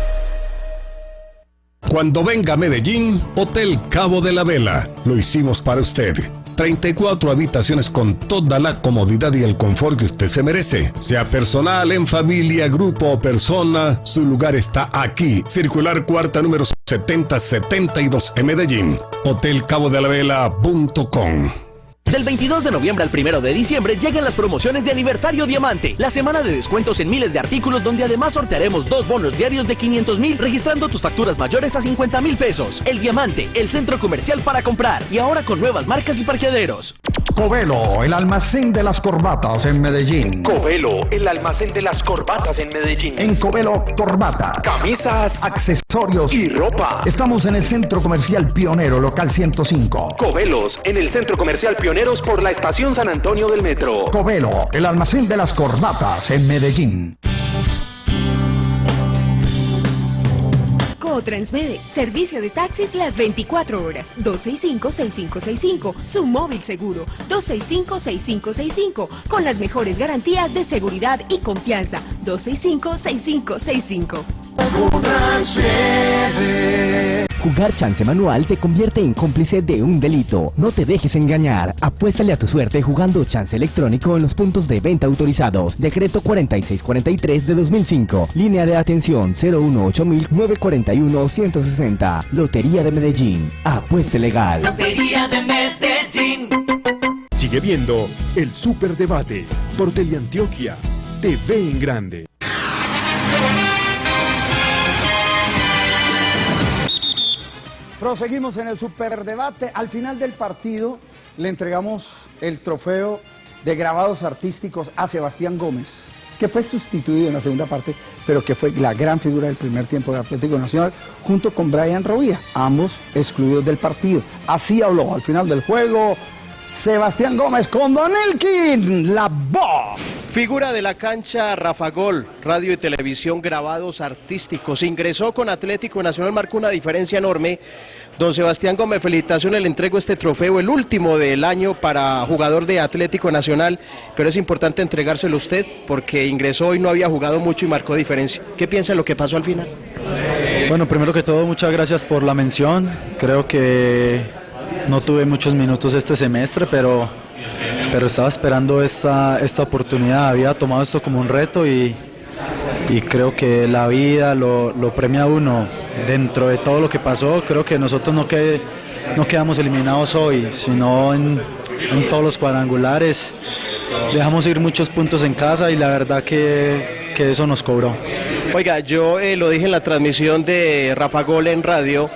Cuando venga a Medellín, Hotel Cabo de la Vela. Lo hicimos para usted. 34 habitaciones con toda la comodidad y el confort que usted se merece. Sea personal, en familia, grupo o persona, su lugar está aquí. Circular cuarta número 7072 en Medellín. Hotelcabodelavela.com Del 22 de noviembre al 1 de diciembre llegan las promociones de aniversario Diamante, la semana de descuentos en miles de artículos donde además sortearemos dos bonos diarios de 500 mil registrando tus facturas mayores a 50 mil pesos. El Diamante, el centro comercial para comprar y ahora con nuevas marcas y parqueaderos. Covelo, el almacén de las corbatas en Medellín. Covelo, el almacén de las corbatas en Medellín. En Covelo Corbatas. Camisas, accesorios y ropa. Estamos en el Centro Comercial Pionero, local 105. Covelos, en el Centro Comercial Pioneros por la Estación San Antonio del Metro. Covelo, el almacén de las corbatas en Medellín. Transmede, servicio de taxis las 24 horas, 265-6565, su móvil seguro, 265-6565, con las mejores garantías de seguridad y confianza, 265-6565. Jugar chance manual te convierte en cómplice de un delito. No te dejes engañar. Apuéstale a tu suerte jugando chance electrónico en los puntos de venta autorizados. Decreto 4643 de 2005. Línea de atención 018-941-160. Lotería de Medellín. Apueste legal. Lotería de Medellín. Sigue viendo el Superdebate por Teleantioquia TV en grande. Proseguimos en el superdebate. Al final del partido le entregamos el trofeo de grabados artísticos a Sebastián Gómez, que fue sustituido en la segunda parte, pero que fue la gran figura del primer tiempo de Atlético Nacional, junto con Brian Rovía, ambos excluidos del partido. Así habló al final del juego Sebastián Gómez con Don Elkin, la voz. Figura de la cancha Rafa Gol, radio y televisión grabados artísticos. Ingresó con Atlético Nacional, marcó una diferencia enorme. Don Sebastián Gómez, felicitaciones, le entrego este trofeo, el último del año para jugador de Atlético Nacional, pero es importante entregárselo a usted porque ingresó y no había jugado mucho y marcó diferencia. ¿Qué piensa de lo que pasó al final? Bueno, primero que todo, muchas gracias por la mención. Creo que no tuve muchos minutos este semestre, pero, pero estaba esperando esta, esta oportunidad. Había tomado esto como un reto y, y creo que la vida lo, lo premia a uno. Dentro de todo lo que pasó, creo que nosotros no, no quedamos eliminados hoy, sino en, en todos los cuadrangulares. Dejamos ir muchos puntos en casa y la verdad que, que eso nos cobró. Oiga, yo eh, lo dije en la transmisión de Rafa Gol en radio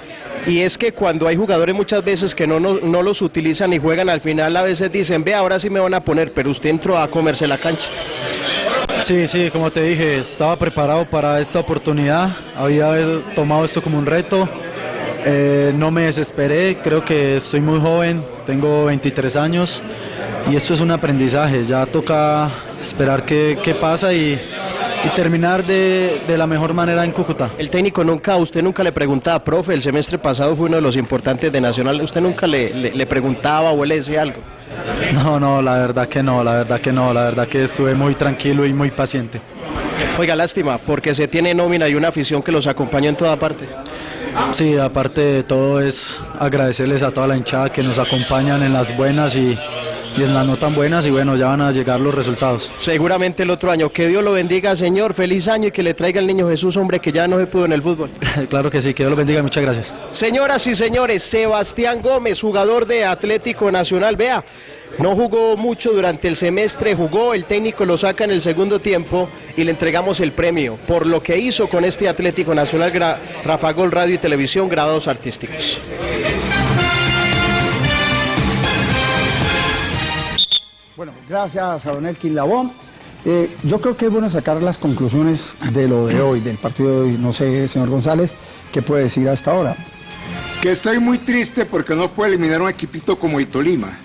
y es que cuando hay jugadores muchas veces que no, no, no los utilizan y juegan al final, a veces dicen, ve, ahora sí me van a poner, pero usted entró a comerse la cancha. Sí, sí, como te dije, estaba preparado para esta oportunidad, había tomado esto como un reto, eh, no me desesperé, creo que estoy muy joven, tengo 23 años y esto es un aprendizaje, ya toca esperar qué, qué pasa y, y terminar de, de la mejor manera en Cúcuta. El técnico nunca, usted nunca le preguntaba, profe, el semestre pasado fue uno de los importantes de Nacional, usted nunca le, le- le preguntaba o él le decía algo. No, no, la verdad que no, la verdad que no, la verdad que estuve muy tranquilo y muy paciente. Oiga, lástima, porque se tiene nómina y una afición que los acompaña en toda parte. Sí, aparte de todo es agradecerles a toda la hinchada que nos acompañan en las buenas y, y en las no tan buenas y bueno, ya van a llegar los resultados. Seguramente el otro año. Que Dios lo bendiga, señor. Feliz año y que le traiga el niño Jesús, hombre, que ya no se pudo en el fútbol. (laughs) claro que sí, que Dios los bendiga, muchas gracias. Señoras y señores, Sebastián Gómez, jugador de Atlético Nacional. Vea, no jugó mucho durante el semestre, jugó, el técnico lo saca en el segundo tiempo y le entregamos el premio por lo que hizo con este Atlético Nacional Rafa Gol Radio y Televisión Grados Artísticos. Bueno, gracias a don Elkin Labón. Eh, yo creo que es bueno sacar las conclusiones de lo de hoy, del partido de hoy. No sé, señor González, ¿qué puede decir hasta ahora? Que estoy muy triste porque no puede eliminar un equipito como el Tolima.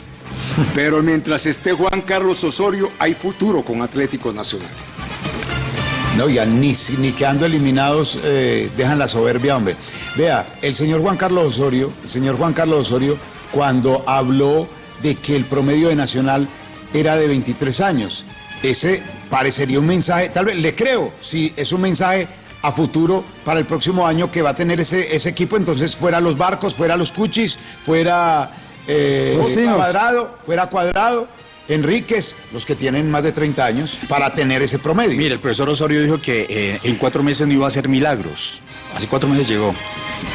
Pero mientras esté Juan Carlos Osorio, hay futuro con Atlético Nacional. No, ya ni, ni quedando eliminados eh, dejan la soberbia, hombre. Vea, el señor Juan Carlos Osorio, el señor Juan Carlos Osorio, cuando habló de que el promedio de Nacional era de 23 años, ese parecería un mensaje, tal vez le creo, si es un mensaje a futuro para el próximo año que va a tener ese, ese equipo, entonces fuera los barcos, fuera los cuchis, fuera eh, cuadrado, fuera cuadrado. Enríquez, los que tienen más de 30 años, para tener ese promedio. Mire, el profesor Osorio dijo que eh, en cuatro meses no iba a hacer milagros. Hace cuatro meses llegó.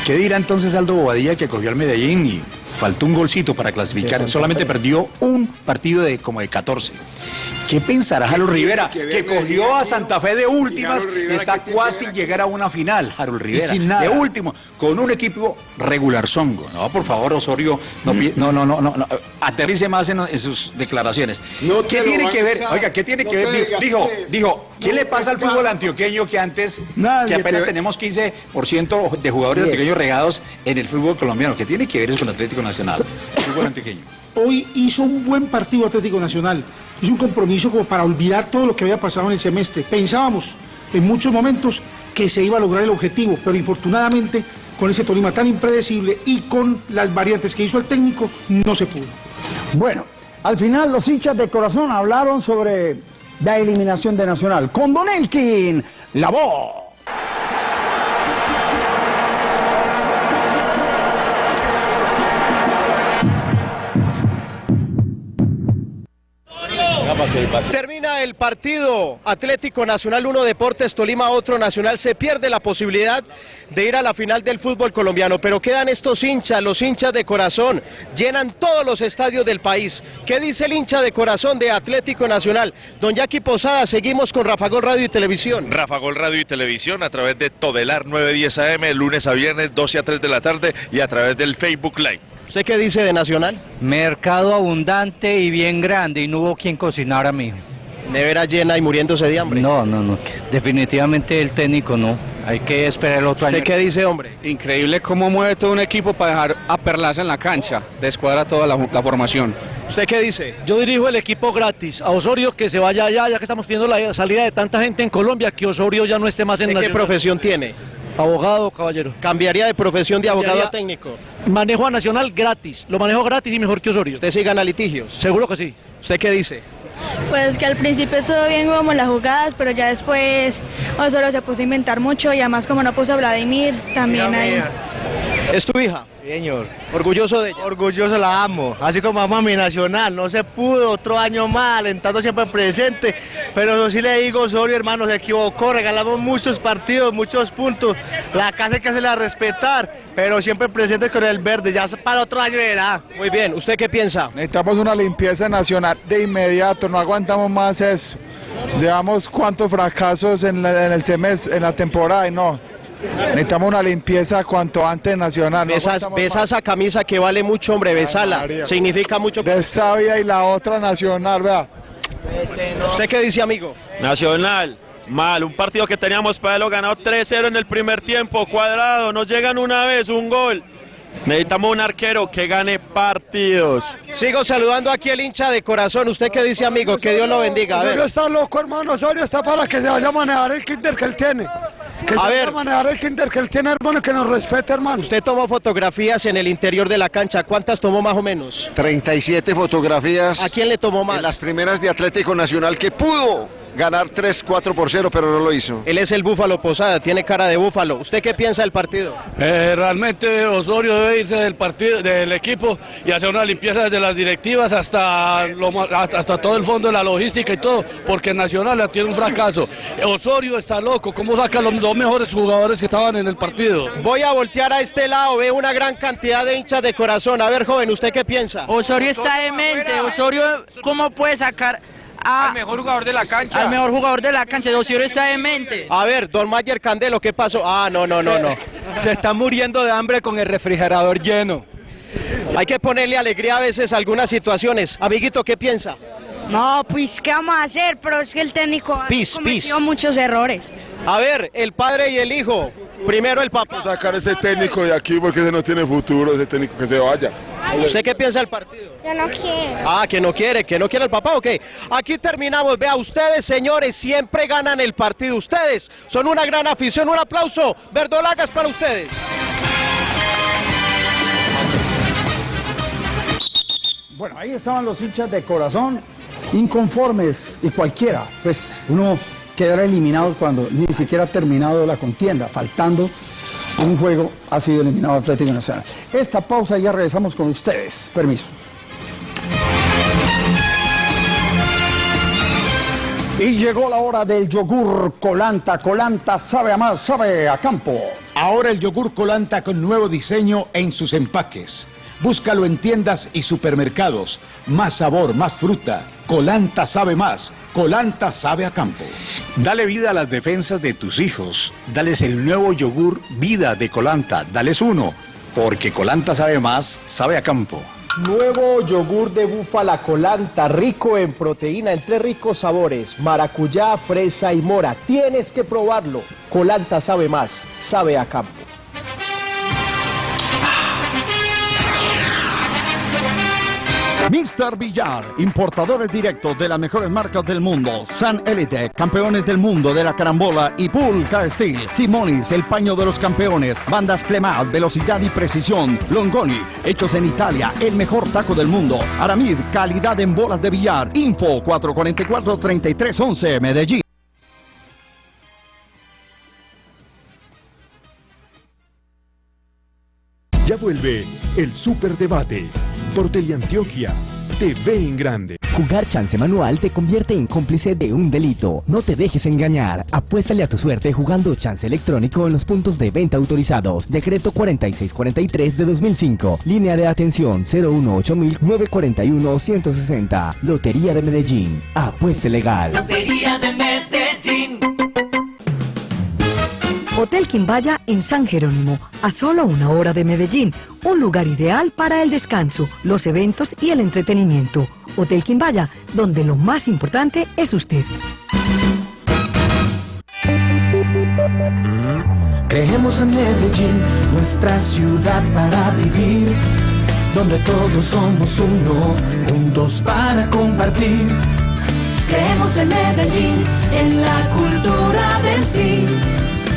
¿Qué dirá entonces Aldo Bobadilla que cogió al Medellín y faltó un golcito para clasificar? Solamente perdió un partido de como de 14. ¿Qué pensará Harold Rivera? que cogió a Santa Fe de últimas y está ¿qué tiene que casi llegar a una final, Harold Rivera. sin nada. De último, con un equipo regular zongo. No, por favor, Osorio, no, no, no, no, no, no, aterrice más en, en sus declaraciones. No ¿Qué tiene que ver? Oiga, ¿qué tiene No que ver? digas Dijo, tres. dijo, ¿qué le pasa al ¿qué fútbol antioqueño que antes, Nadie que apenas te- tenemos 15% de jugadores antioqueños regados en el fútbol colombiano? ¿Qué tiene que ver eso con el Atlético Nacional? Fútbol antioqueño. Hoy hizo un buen partido Atlético Nacional. Hizo un compromiso como para olvidar todo lo que había pasado en el semestre. Pensábamos en muchos momentos que se iba a lograr el objetivo, pero infortunadamente con ese Tolima tan impredecible y con las variantes que hizo el técnico, no se pudo. Bueno, al final los hinchas de corazón hablaron sobre la eliminación de Nacional. Con Don Elkin, la voz. Termina el partido Atlético Nacional 1 Deportes Tolima otro Nacional se pierde la posibilidad de ir a la final del fútbol colombiano pero quedan estos hinchas los hinchas de corazón llenan todos los estadios del país ¿qué dice el hincha de corazón de Atlético Nacional? Don Jackie Posada seguimos con Rafa Gol Radio y Televisión Rafa Gol Radio y Televisión a través de Todelar 910 AM, lunes a viernes 12 a 3 de la tarde y a través del Facebook Live. ¿Usted qué dice de Nacional? Mercado abundante y bien grande y no hubo quien cocinara, mijo. Nevera llena y muriéndose de hambre. No, no, no, definitivamente el técnico no. Hay que esperar el otro ¿Usted año. qué dice hombre? Increíble cómo mueve todo un equipo para dejar a Perlaza en la cancha, descuadra toda la, la formación. ¿Usted qué dice? Yo dirijo el equipo gratis. A Osorio que se vaya allá, ya que estamos pidiendo la salida de tanta gente en Colombia, que Osorio ya no esté más en ¿De qué profesión tiene? Abogado, caballero. ¿Cambiaría de profesión de abogado a técnico? Manejo a Nacional gratis. Lo manejo gratis y mejor que Osorio. ¿Usted sí gana litigios? Seguro que sí. ¿Usted qué dice? Pues que al principio estuvo bien como las jugadas, pero ya después Osorio se puso a inventar mucho y además como no puso a Vladimir, también hay... ¿Es tu hija? Señor. ¿Orgulloso de ella? Orgulloso la amo, así como amo a mi nacional, no se pudo, otro año más, alentando siempre presente, pero yo sí le digo, Osorio hermano, se equivocó, regalamos muchos partidos, muchos puntos, la casa hay que hacerla respetar, pero siempre presente con el verde, ya para otro año era. Muy bien, ¿usted qué piensa? Necesitamos una limpieza nacional de inmediato, no aguantamos más eso. Llevamos cuántos fracasos en, la- en el semestre, en la temporada y no. Necesitamos una limpieza cuanto antes nacional. no Besa, esa camisa que vale mucho, hombre, besala. Significa mucho. De y la otra nacional, vea. ¿Usted qué dice, amigo? Nacional, mal, un partido que teníamos para lo ganado 3-0 en el primer tiempo, cuadrado, nos llegan una vez, un gol. Necesitamos un arquero que gane partidos. Sigo saludando aquí el hincha de corazón. ¿Usted qué dice, amigo? Que Dios lo bendiga. A ver. Osorio está loco, hermano. Osorio está para que se vaya a manejar el kinder que él tiene. Que A ver. a manejar el kinder que él tiene, hermano, que nos respete, hermano. Usted tomó fotografías en el interior de la cancha. ¿Cuántas tomó más o menos? 37 fotografías. ¿A quién le tomó más? En las primeras de Atlético Nacional que pudo ganar 3-4 por 0, pero no lo hizo. Él es el Búfalo Posada, tiene cara de búfalo. ¿Usted qué piensa del partido? Eh, realmente Osorio debe irse del partido, del equipo y hacer una limpieza desde las directivas hasta, lo hasta hasta todo el fondo de la logística y todo, porque Nacional tiene un fracaso. Osorio está loco, ¿cómo saca los dos mejores jugadores que estaban en el partido? Voy a voltear a este lado, veo una gran cantidad de hinchas de corazón. A ver, joven, ¿usted qué piensa? Osorio está demente. Osorio, ¿cómo puede sacar al mejor jugador de la cancha? Al mejor jugador de la cancha. Osorio está demente. A ver, don Mayer Candelo, ¿qué pasó? Ah, no, no, no, no. (laughs) Se está muriendo de hambre con el refrigerador lleno. Hay que ponerle alegría a veces a algunas situaciones. Amiguito, ¿qué piensa? No, pues, ¿qué vamos a hacer? Pero es que el técnico ha Pis, cometido pis. muchos errores. A ver, el padre y el hijo. Primero el papá. Sacar a ese técnico de aquí porque ese no tiene futuro, ese técnico que se vaya. ¿Usted qué piensa del partido? Yo no quiero. Ah, que no quiere, que no quiere el papá, ok. Aquí terminamos. Vea, ustedes, señores, siempre ganan el partido. Ustedes son una gran afición. Un aplauso. Verdolagas para ustedes. Bueno, ahí estaban los hinchas de corazón, inconformes y cualquiera. Pues uno quedará eliminado cuando ni siquiera ha terminado la contienda, faltando un juego ha sido eliminado Atlético Nacional. Esta pausa y ya regresamos con ustedes. Permiso. Y llegó la hora del yogur Colanta. Colanta sabe a más, sabe a campo. Ahora el yogur Colanta con nuevo diseño en sus empaques. Búscalo en tiendas y supermercados. Más sabor, más fruta. Colanta sabe más. Colanta sabe a campo. Dale vida a las defensas de tus hijos. Dales el nuevo yogur Vida de Colanta. Dales uno, porque Colanta sabe más, sabe a campo. Nuevo yogur de búfala colanta, rico en proteína, en tres ricos sabores, maracuyá, fresa y mora. Tienes que probarlo. Colanta sabe más, sabe a campo. Mr. Villar, importadores directos de las mejores marcas del mundo. San Elite, campeones del mundo de la carambola y Pulca Steel. Simonis, el paño de los campeones. Bandas Clemat, velocidad y precisión. Longoni, hechos en Italia, el mejor taco del mundo. Aramid, calidad en bolas de billar. Info 444-3311, Medellín. Ya vuelve el Superdebate por Teleantioquia TV en grande. Jugar chance manual te convierte en cómplice de un delito. No te dejes engañar. Apuéstale a tu suerte jugando chance electrónico en los puntos de venta autorizados. Decreto 4643 de 2005. Línea de atención 018-941-160. Lotería de Medellín. Apueste legal. Lotería de Medellín. Hotel Quimbaya en San Jerónimo, a solo una hora de Medellín, un lugar ideal para el descanso, los eventos y el entretenimiento. Hotel Quimbaya, donde lo más importante es usted. Creemos en Medellín, nuestra ciudad para vivir, donde todos somos uno, juntos para compartir. Creemos en Medellín, en la cultura del sí.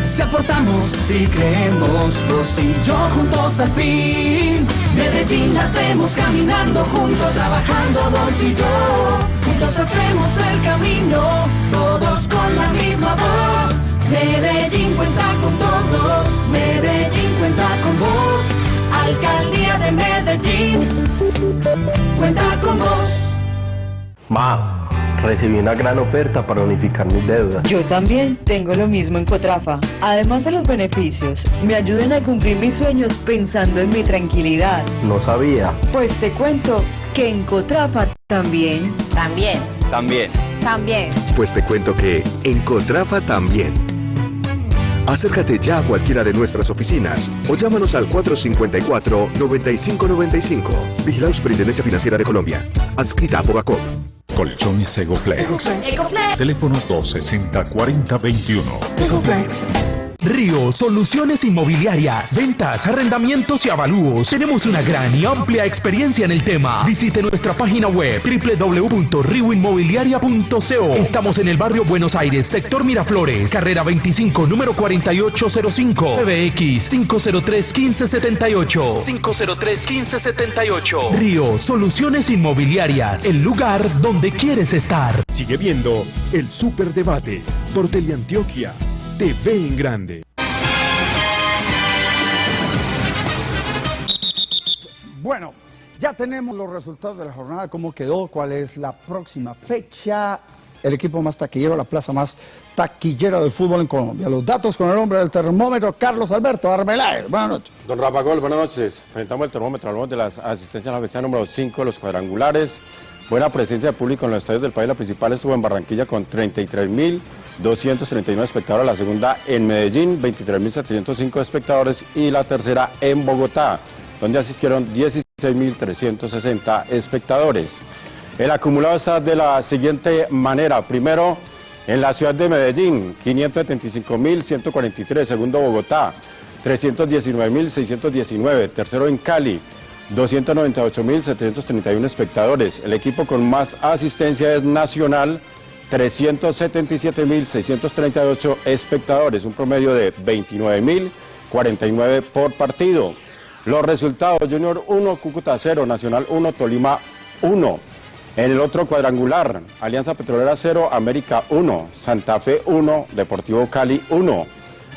Si aportamos, si creemos, vos y yo juntos al fin. Medellín la hacemos caminando juntos, trabajando vos y yo. Juntos hacemos el camino, todos con la misma voz. Medellín cuenta con todos, Medellín cuenta con vos. Alcaldía de Medellín, cuenta con vos. Ma, recibí una gran oferta para unificar mis deudas. Yo también tengo lo mismo en Cotrafa. Además de los beneficios, me ayudan a cumplir mis sueños pensando en mi tranquilidad. No sabía. Pues te cuento que en Cotrafa también. También. También. También. Pues te cuento que en Cotrafa también. Acércate ya a cualquiera de nuestras oficinas o llámanos al 454-9595. Vigilado Superintendencia Financiera de Colombia. Adscrita a Bogacop. Colchones Egoplex. Teléfono 260-4021. Ecoplex. Río Soluciones Inmobiliarias, ventas, arrendamientos y avalúos. Tenemos una gran y amplia experiencia en el tema. Visite nuestra página web www.rioinmobiliaria.co. Estamos en el barrio Buenos Aires, sector Miraflores, carrera 25, número 4805, PBX 503 1578. 503 1578. Río Soluciones Inmobiliarias, el lugar donde quieres estar. Sigue viendo el Superdebate por Teleantioquia TV en grande. Bueno, ya tenemos los resultados de la jornada, cómo quedó, cuál es la próxima fecha, el equipo más taquillero, la plaza más taquillera del fútbol en Colombia. Los datos con el hombre del termómetro, Carlos Alberto Arbeláez. Buenas noches. Don Rafa Gol, buenas noches. Presentamos el termómetro, hablamos de las asistencias a la fecha número 5, los cuadrangulares. Buena presencia de público en los estadios del país. La principal estuvo en Barranquilla con 33.239 espectadores. La segunda en Medellín, 23.705 espectadores. Y la tercera en Bogotá, donde asistieron 16.360 espectadores. El acumulado está de la siguiente manera. Primero, en la ciudad de Medellín, 575.143. Segundo, Bogotá, 319.619. Tercero, en Cali, 298.731 espectadores. El equipo con más asistencia es Nacional, 377.638 espectadores, un promedio de 29.049 por partido. Los resultados, Junior 1, Cúcuta 0, Nacional 1, Tolima 1. En el otro cuadrangular, Alianza Petrolera 0, América 1, Santa Fe 1, Deportivo Cali 1.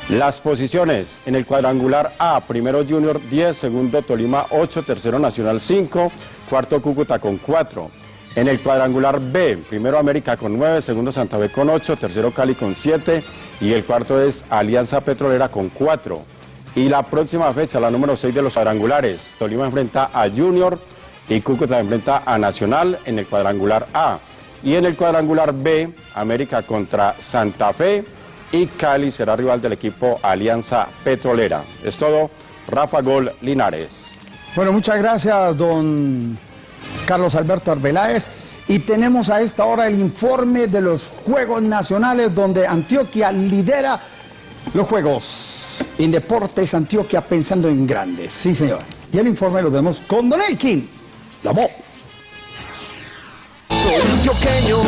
Las posiciones en el cuadrangular A, primero Junior 10, segundo Tolima 8, tercero Nacional 5, cuarto Cúcuta con 4. En el cuadrangular B, primero América con 9, segundo Santa Fe con 8, tercero Cali con 7 y el cuarto es Alianza Petrolera con 4. Y la próxima fecha, la número 6 de los cuadrangulares, Tolima enfrenta a Junior y Cúcuta enfrenta a Nacional en el cuadrangular A. Y en el cuadrangular B, América contra Santa Fe y Cali será rival del equipo Alianza Petrolera. Es todo, Rafa Gol Linares. Bueno, muchas gracias, don Carlos Alberto Arbeláez. Y tenemos a esta hora el informe de los Juegos Nacionales, donde Antioquia lidera los Juegos. Indeportes Antioquia pensando en grandes. Sí, señor. Y el informe lo vemos con Don Elkin. La voz. Soy antioqueño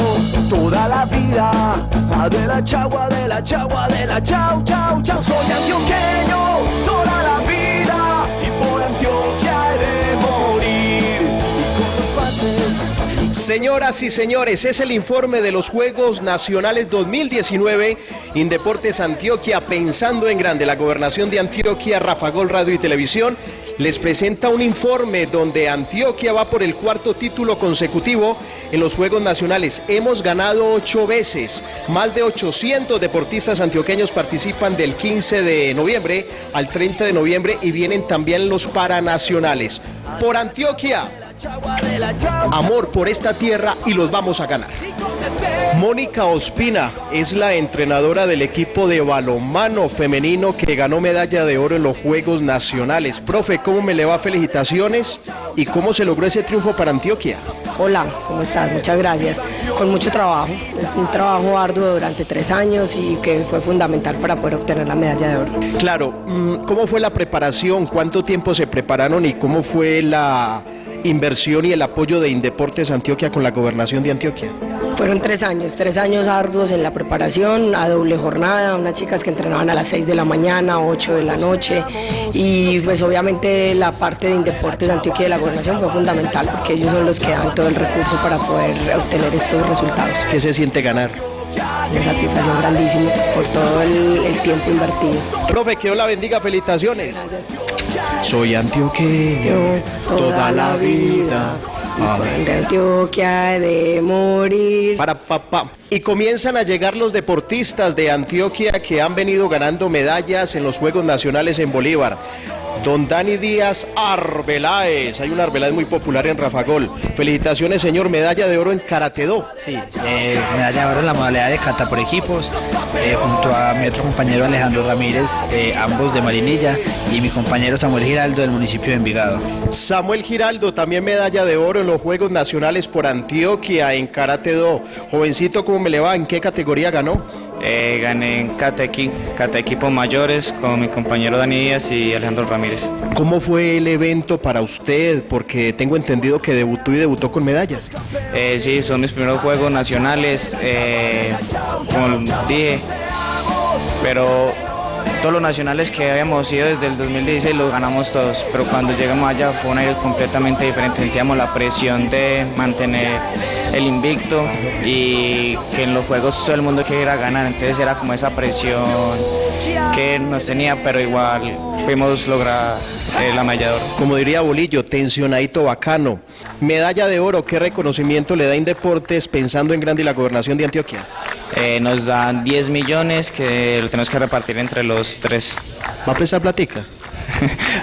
toda la vida. De la chagua, de la chagua, de la chau, chau, chau. Soy antioqueño toda la Señoras y señores, es el informe de los Juegos Nacionales 2019 Indeportes Antioquia pensando en grande. La gobernación de Antioquia, Rafa Gol Radio y Televisión les presenta un informe donde Antioquia va por el cuarto título consecutivo en los Juegos Nacionales. Hemos ganado ocho veces. Más de 800 deportistas antioqueños participan del 15 de noviembre al 30 de noviembre y vienen también los paranacionales. Por Antioquia, amor por esta tierra y los vamos a ganar. Mónica Ospina es la entrenadora del equipo de balonmano femenino que ganó medalla de oro en los Juegos Nacionales. Profe, ¿cómo me le va? Felicitaciones y cómo se logró ese triunfo para Antioquia. Hola, ¿cómo estás? Muchas gracias. Con mucho trabajo, es un trabajo arduo durante tres años y que fue fundamental para poder obtener la medalla de oro. Claro, mm, ¿cómo fue la preparación? ¿Cuánto tiempo se prepararon y cómo fue la inversión y el apoyo de Indeportes Antioquia con la gobernación de Antioquia? Fueron tres años, tres años arduos en la preparación, a doble jornada, unas chicas que entrenaban a las 6 de la mañana, 8 de la noche y pues obviamente la parte de Indeportes Antioquia de la gobernación fue fundamental porque ellos son los que dan todo el recurso para poder obtener estos resultados. ¿Qué se siente ganar? De satisfacción grandísima por todo el, el tiempo invertido. Profe, que Dios la bendiga, felicitaciones. Soy antioqueño toda la vida. Antioquia he de morir. Para papá. Y comienzan a llegar los deportistas de Antioquia que han venido ganando medallas en los Juegos Nacionales en Bolívar. Don Dani Díaz Arbeláez. Hay un Arbeláez muy popular en Rafagol. Felicitaciones, señor. Medalla de oro en Karate Do. Sí, eh, medalla de oro en la modalidad de kata por equipos, eh, junto a mi otro compañero Alejandro Ramírez, eh, ambos de Marinilla, y mi compañero Samuel Giraldo del municipio de Envigado. Samuel Giraldo, también medalla de oro en los Juegos Nacionales por Antioquia en Karate Do. Jovencito, ¿cómo me le va? ¿En qué categoría ganó? Eh, gané en Cata, Equipos Mayores con mi compañero Dani Díaz y Alejandro Ramírez. ¿Cómo fue el evento para usted? Porque tengo entendido que debutó y debutó con medallas. Eh, sí, son mis primeros Juegos Nacionales, eh, como dije, pero todos los nacionales que habíamos ido desde el 2016 los ganamos todos, pero cuando llegamos allá fue un aire completamente diferente, sentíamos la presión de mantener el invicto y que en los juegos todo el mundo quería ganar, entonces era como esa presión que nos tenía, pero igual pudimos lograr eh, la medalla de oro. Como diría Bolillo, tensionadito bacano. Medalla de oro, ¿qué reconocimiento le da Indeportes pensando en Grande y la gobernación de Antioquia? Eh, nos dan 10 millones que lo tenemos que repartir entre los tres. (laughs) ¿Va a prestar platica?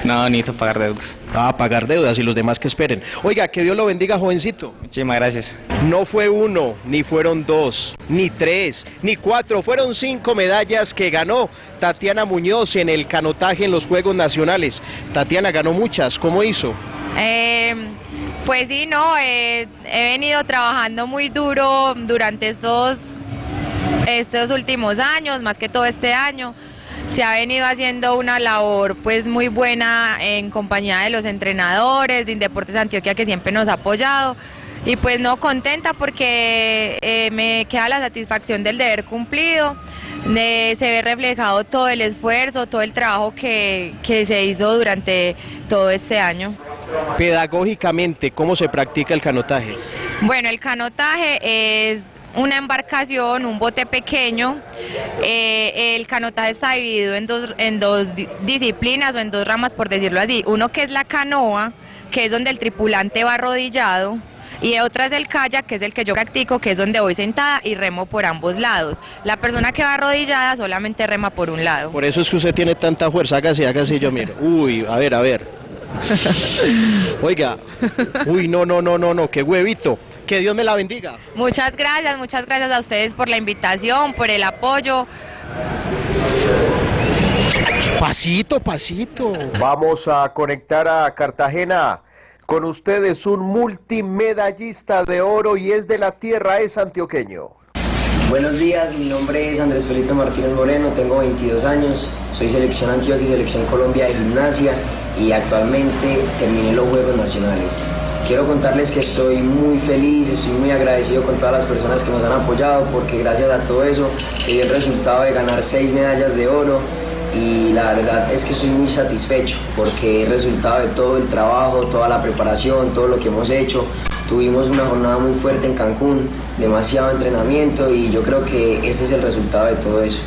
no, necesito pagar deudas. Ah, pagar deudas y los demás que esperen. Oiga, que Dios lo bendiga, jovencito. Muchísimas gracias. No fue uno, ni fueron dos, ni tres, ni cuatro, fueron cinco medallas que ganó Tatiana Muñoz en el canotaje en los Juegos Nacionales. Tatiana ganó muchas, ¿cómo hizo? Eh, pues sí, no, eh, he venido trabajando muy duro durante estos, estos últimos años, más que todo este año se ha venido haciendo una labor pues muy buena en compañía de los entrenadores de Indeportes Antioquia que siempre nos ha apoyado y pues no contenta porque eh, me queda la satisfacción del deber cumplido, se ve reflejado todo el esfuerzo, todo el trabajo que, que se hizo durante todo este año. Pedagógicamente, ¿cómo se practica el canotaje? Bueno, el canotaje es una embarcación, un bote pequeño. Eh, el canotaje está dividido en dos, en dos disciplinas o en dos ramas, por decirlo así. Uno que es la canoa, que es donde el tripulante va arrodillado. Y otra es el kayak, que es el que yo practico, que es donde voy sentada y remo por ambos lados. La persona que va arrodillada solamente rema por un lado. Por eso es que usted tiene tanta fuerza, hágase, hágase, yo miro. Uy, a ver, a ver. (laughs) Oiga, uy, no, no, no, no, no, qué huevito. Que Dios me la bendiga. Muchas gracias, muchas gracias a ustedes por la invitación, por el apoyo. Pasito, pasito. Vamos a conectar a Cartagena. Con ustedes un multimedallista de oro y es de la tierra, es antioqueño. Buenos días, mi nombre es Andrés Felipe Martínez Moreno, tengo 22 años, soy selección Antioquia y selección Colombia de gimnasia y actualmente terminé los Juegos Nacionales. Quiero contarles que estoy muy feliz, estoy muy agradecido con todas las personas que nos han apoyado porque gracias a todo eso se dio el resultado de ganar seis medallas de oro y la verdad es que estoy muy satisfecho porque es resultado de todo el trabajo, toda la preparación, todo lo que hemos hecho. Tuvimos una jornada muy fuerte en Cancún, demasiado entrenamiento y yo creo que este es el resultado de todo eso.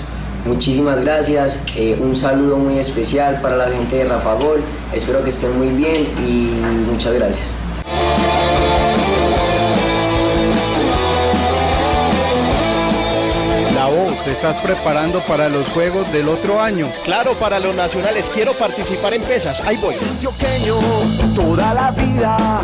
Muchísimas gracias, eh, un saludo muy especial para la gente de Rafa Gol, espero que estén muy bien y muchas gracias. Te estás preparando para los juegos del otro año. Claro, para los nacionales. Quiero participar en pesas. Ahí voy. toda la vida,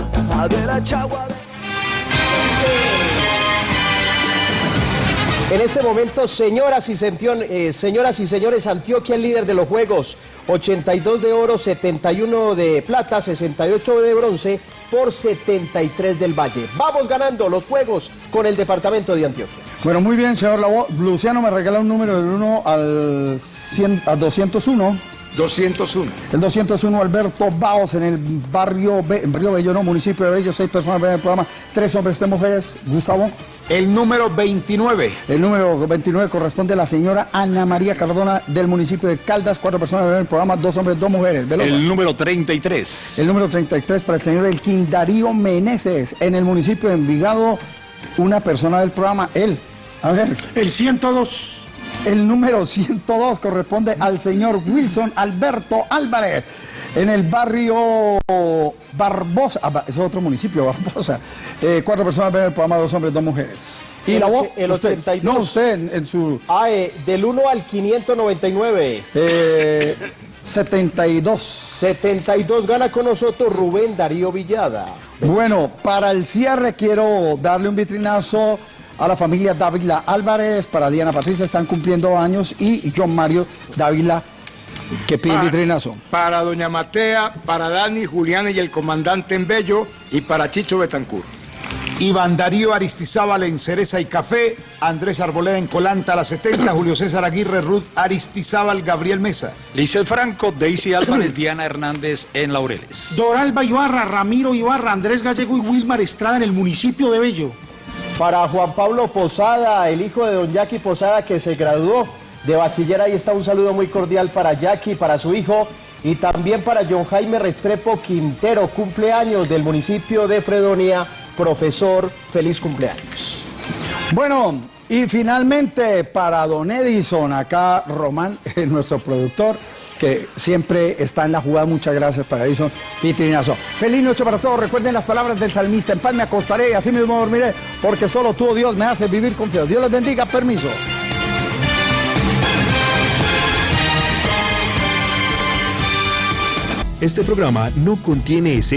En este momento, señoras y, eh, señoras y señores, Antioquia el líder de los Juegos. 82 de oro, 71 de plata, 68 de bronce por 73 del Valle. Vamos ganando los Juegos con el departamento de Antioquia. Bueno, muy bien, señor Luciano me regala un número del 1 al, 100, al 201. 201. El 201, Alberto Baos, en el barrio Río Bello, municipio de Bello, seis personas ven el programa, tres hombres, tres mujeres. Gustavo. El número 29. El número 29 corresponde a la señora Ana María Cardona del municipio de Caldas, cuatro personas ven el programa, dos hombres, dos mujeres. El número 33. El número 33 para el señor Elquín Darío Meneses, en el municipio de Envigado, una persona del programa, él. A ver. El 102. El número 102 corresponde al señor Wilson Alberto Álvarez. En el barrio Barbosa, ah, es otro municipio, Barbosa. Eh, cuatro personas ven el programa, dos hombres, dos mujeres. Y la voz, el 82. no, usted en, su... Ah, eh, del 1 al 599. Eh, 72. 72 gana con nosotros Rubén Darío Villada. Bueno, para el cierre quiero darle un vitrinazo a la familia Dávila Álvarez, para Diana Patricia están cumpliendo años y John Mario Dávila que pide Para- vitrinazo. Para Doña Matea, para Dani, Julián y el comandante en Bello y para Chicho Betancur. Iván Darío Aristizábal en Cereza y Café, Andrés Arboleda en Colanta a las 70, Julio César Aguirre, Ruth Aristizábal, Gabriel Mesa. Licel Franco, Daisy Álvarez, (clears throat) Diana Hernández en Laureles. Doralba Ibarra, Ramiro Ibarra, Andrés Gallego y Wilmar Estrada en el municipio de Bello. Para Juan Pablo Posada, el hijo de don Jackie Posada que se graduó de bachiller, ahí está un saludo muy cordial para Jackie, para su hijo y también para John Jaime Restrepo Quintero, cumpleaños del municipio de Fredonia, profesor, feliz cumpleaños. Bueno, y finalmente para Don Edison, acá Román, (laughs) nuestro productor, que siempre está en la jugada. Muchas gracias para Edison y Trinazo. Feliz noche para todos. Recuerden las palabras del salmista. En paz me acostaré y así mismo dormiré, porque solo tú, oh Dios, me hace vivir confiado. Dios les bendiga. Permiso. Este programa no contiene escenas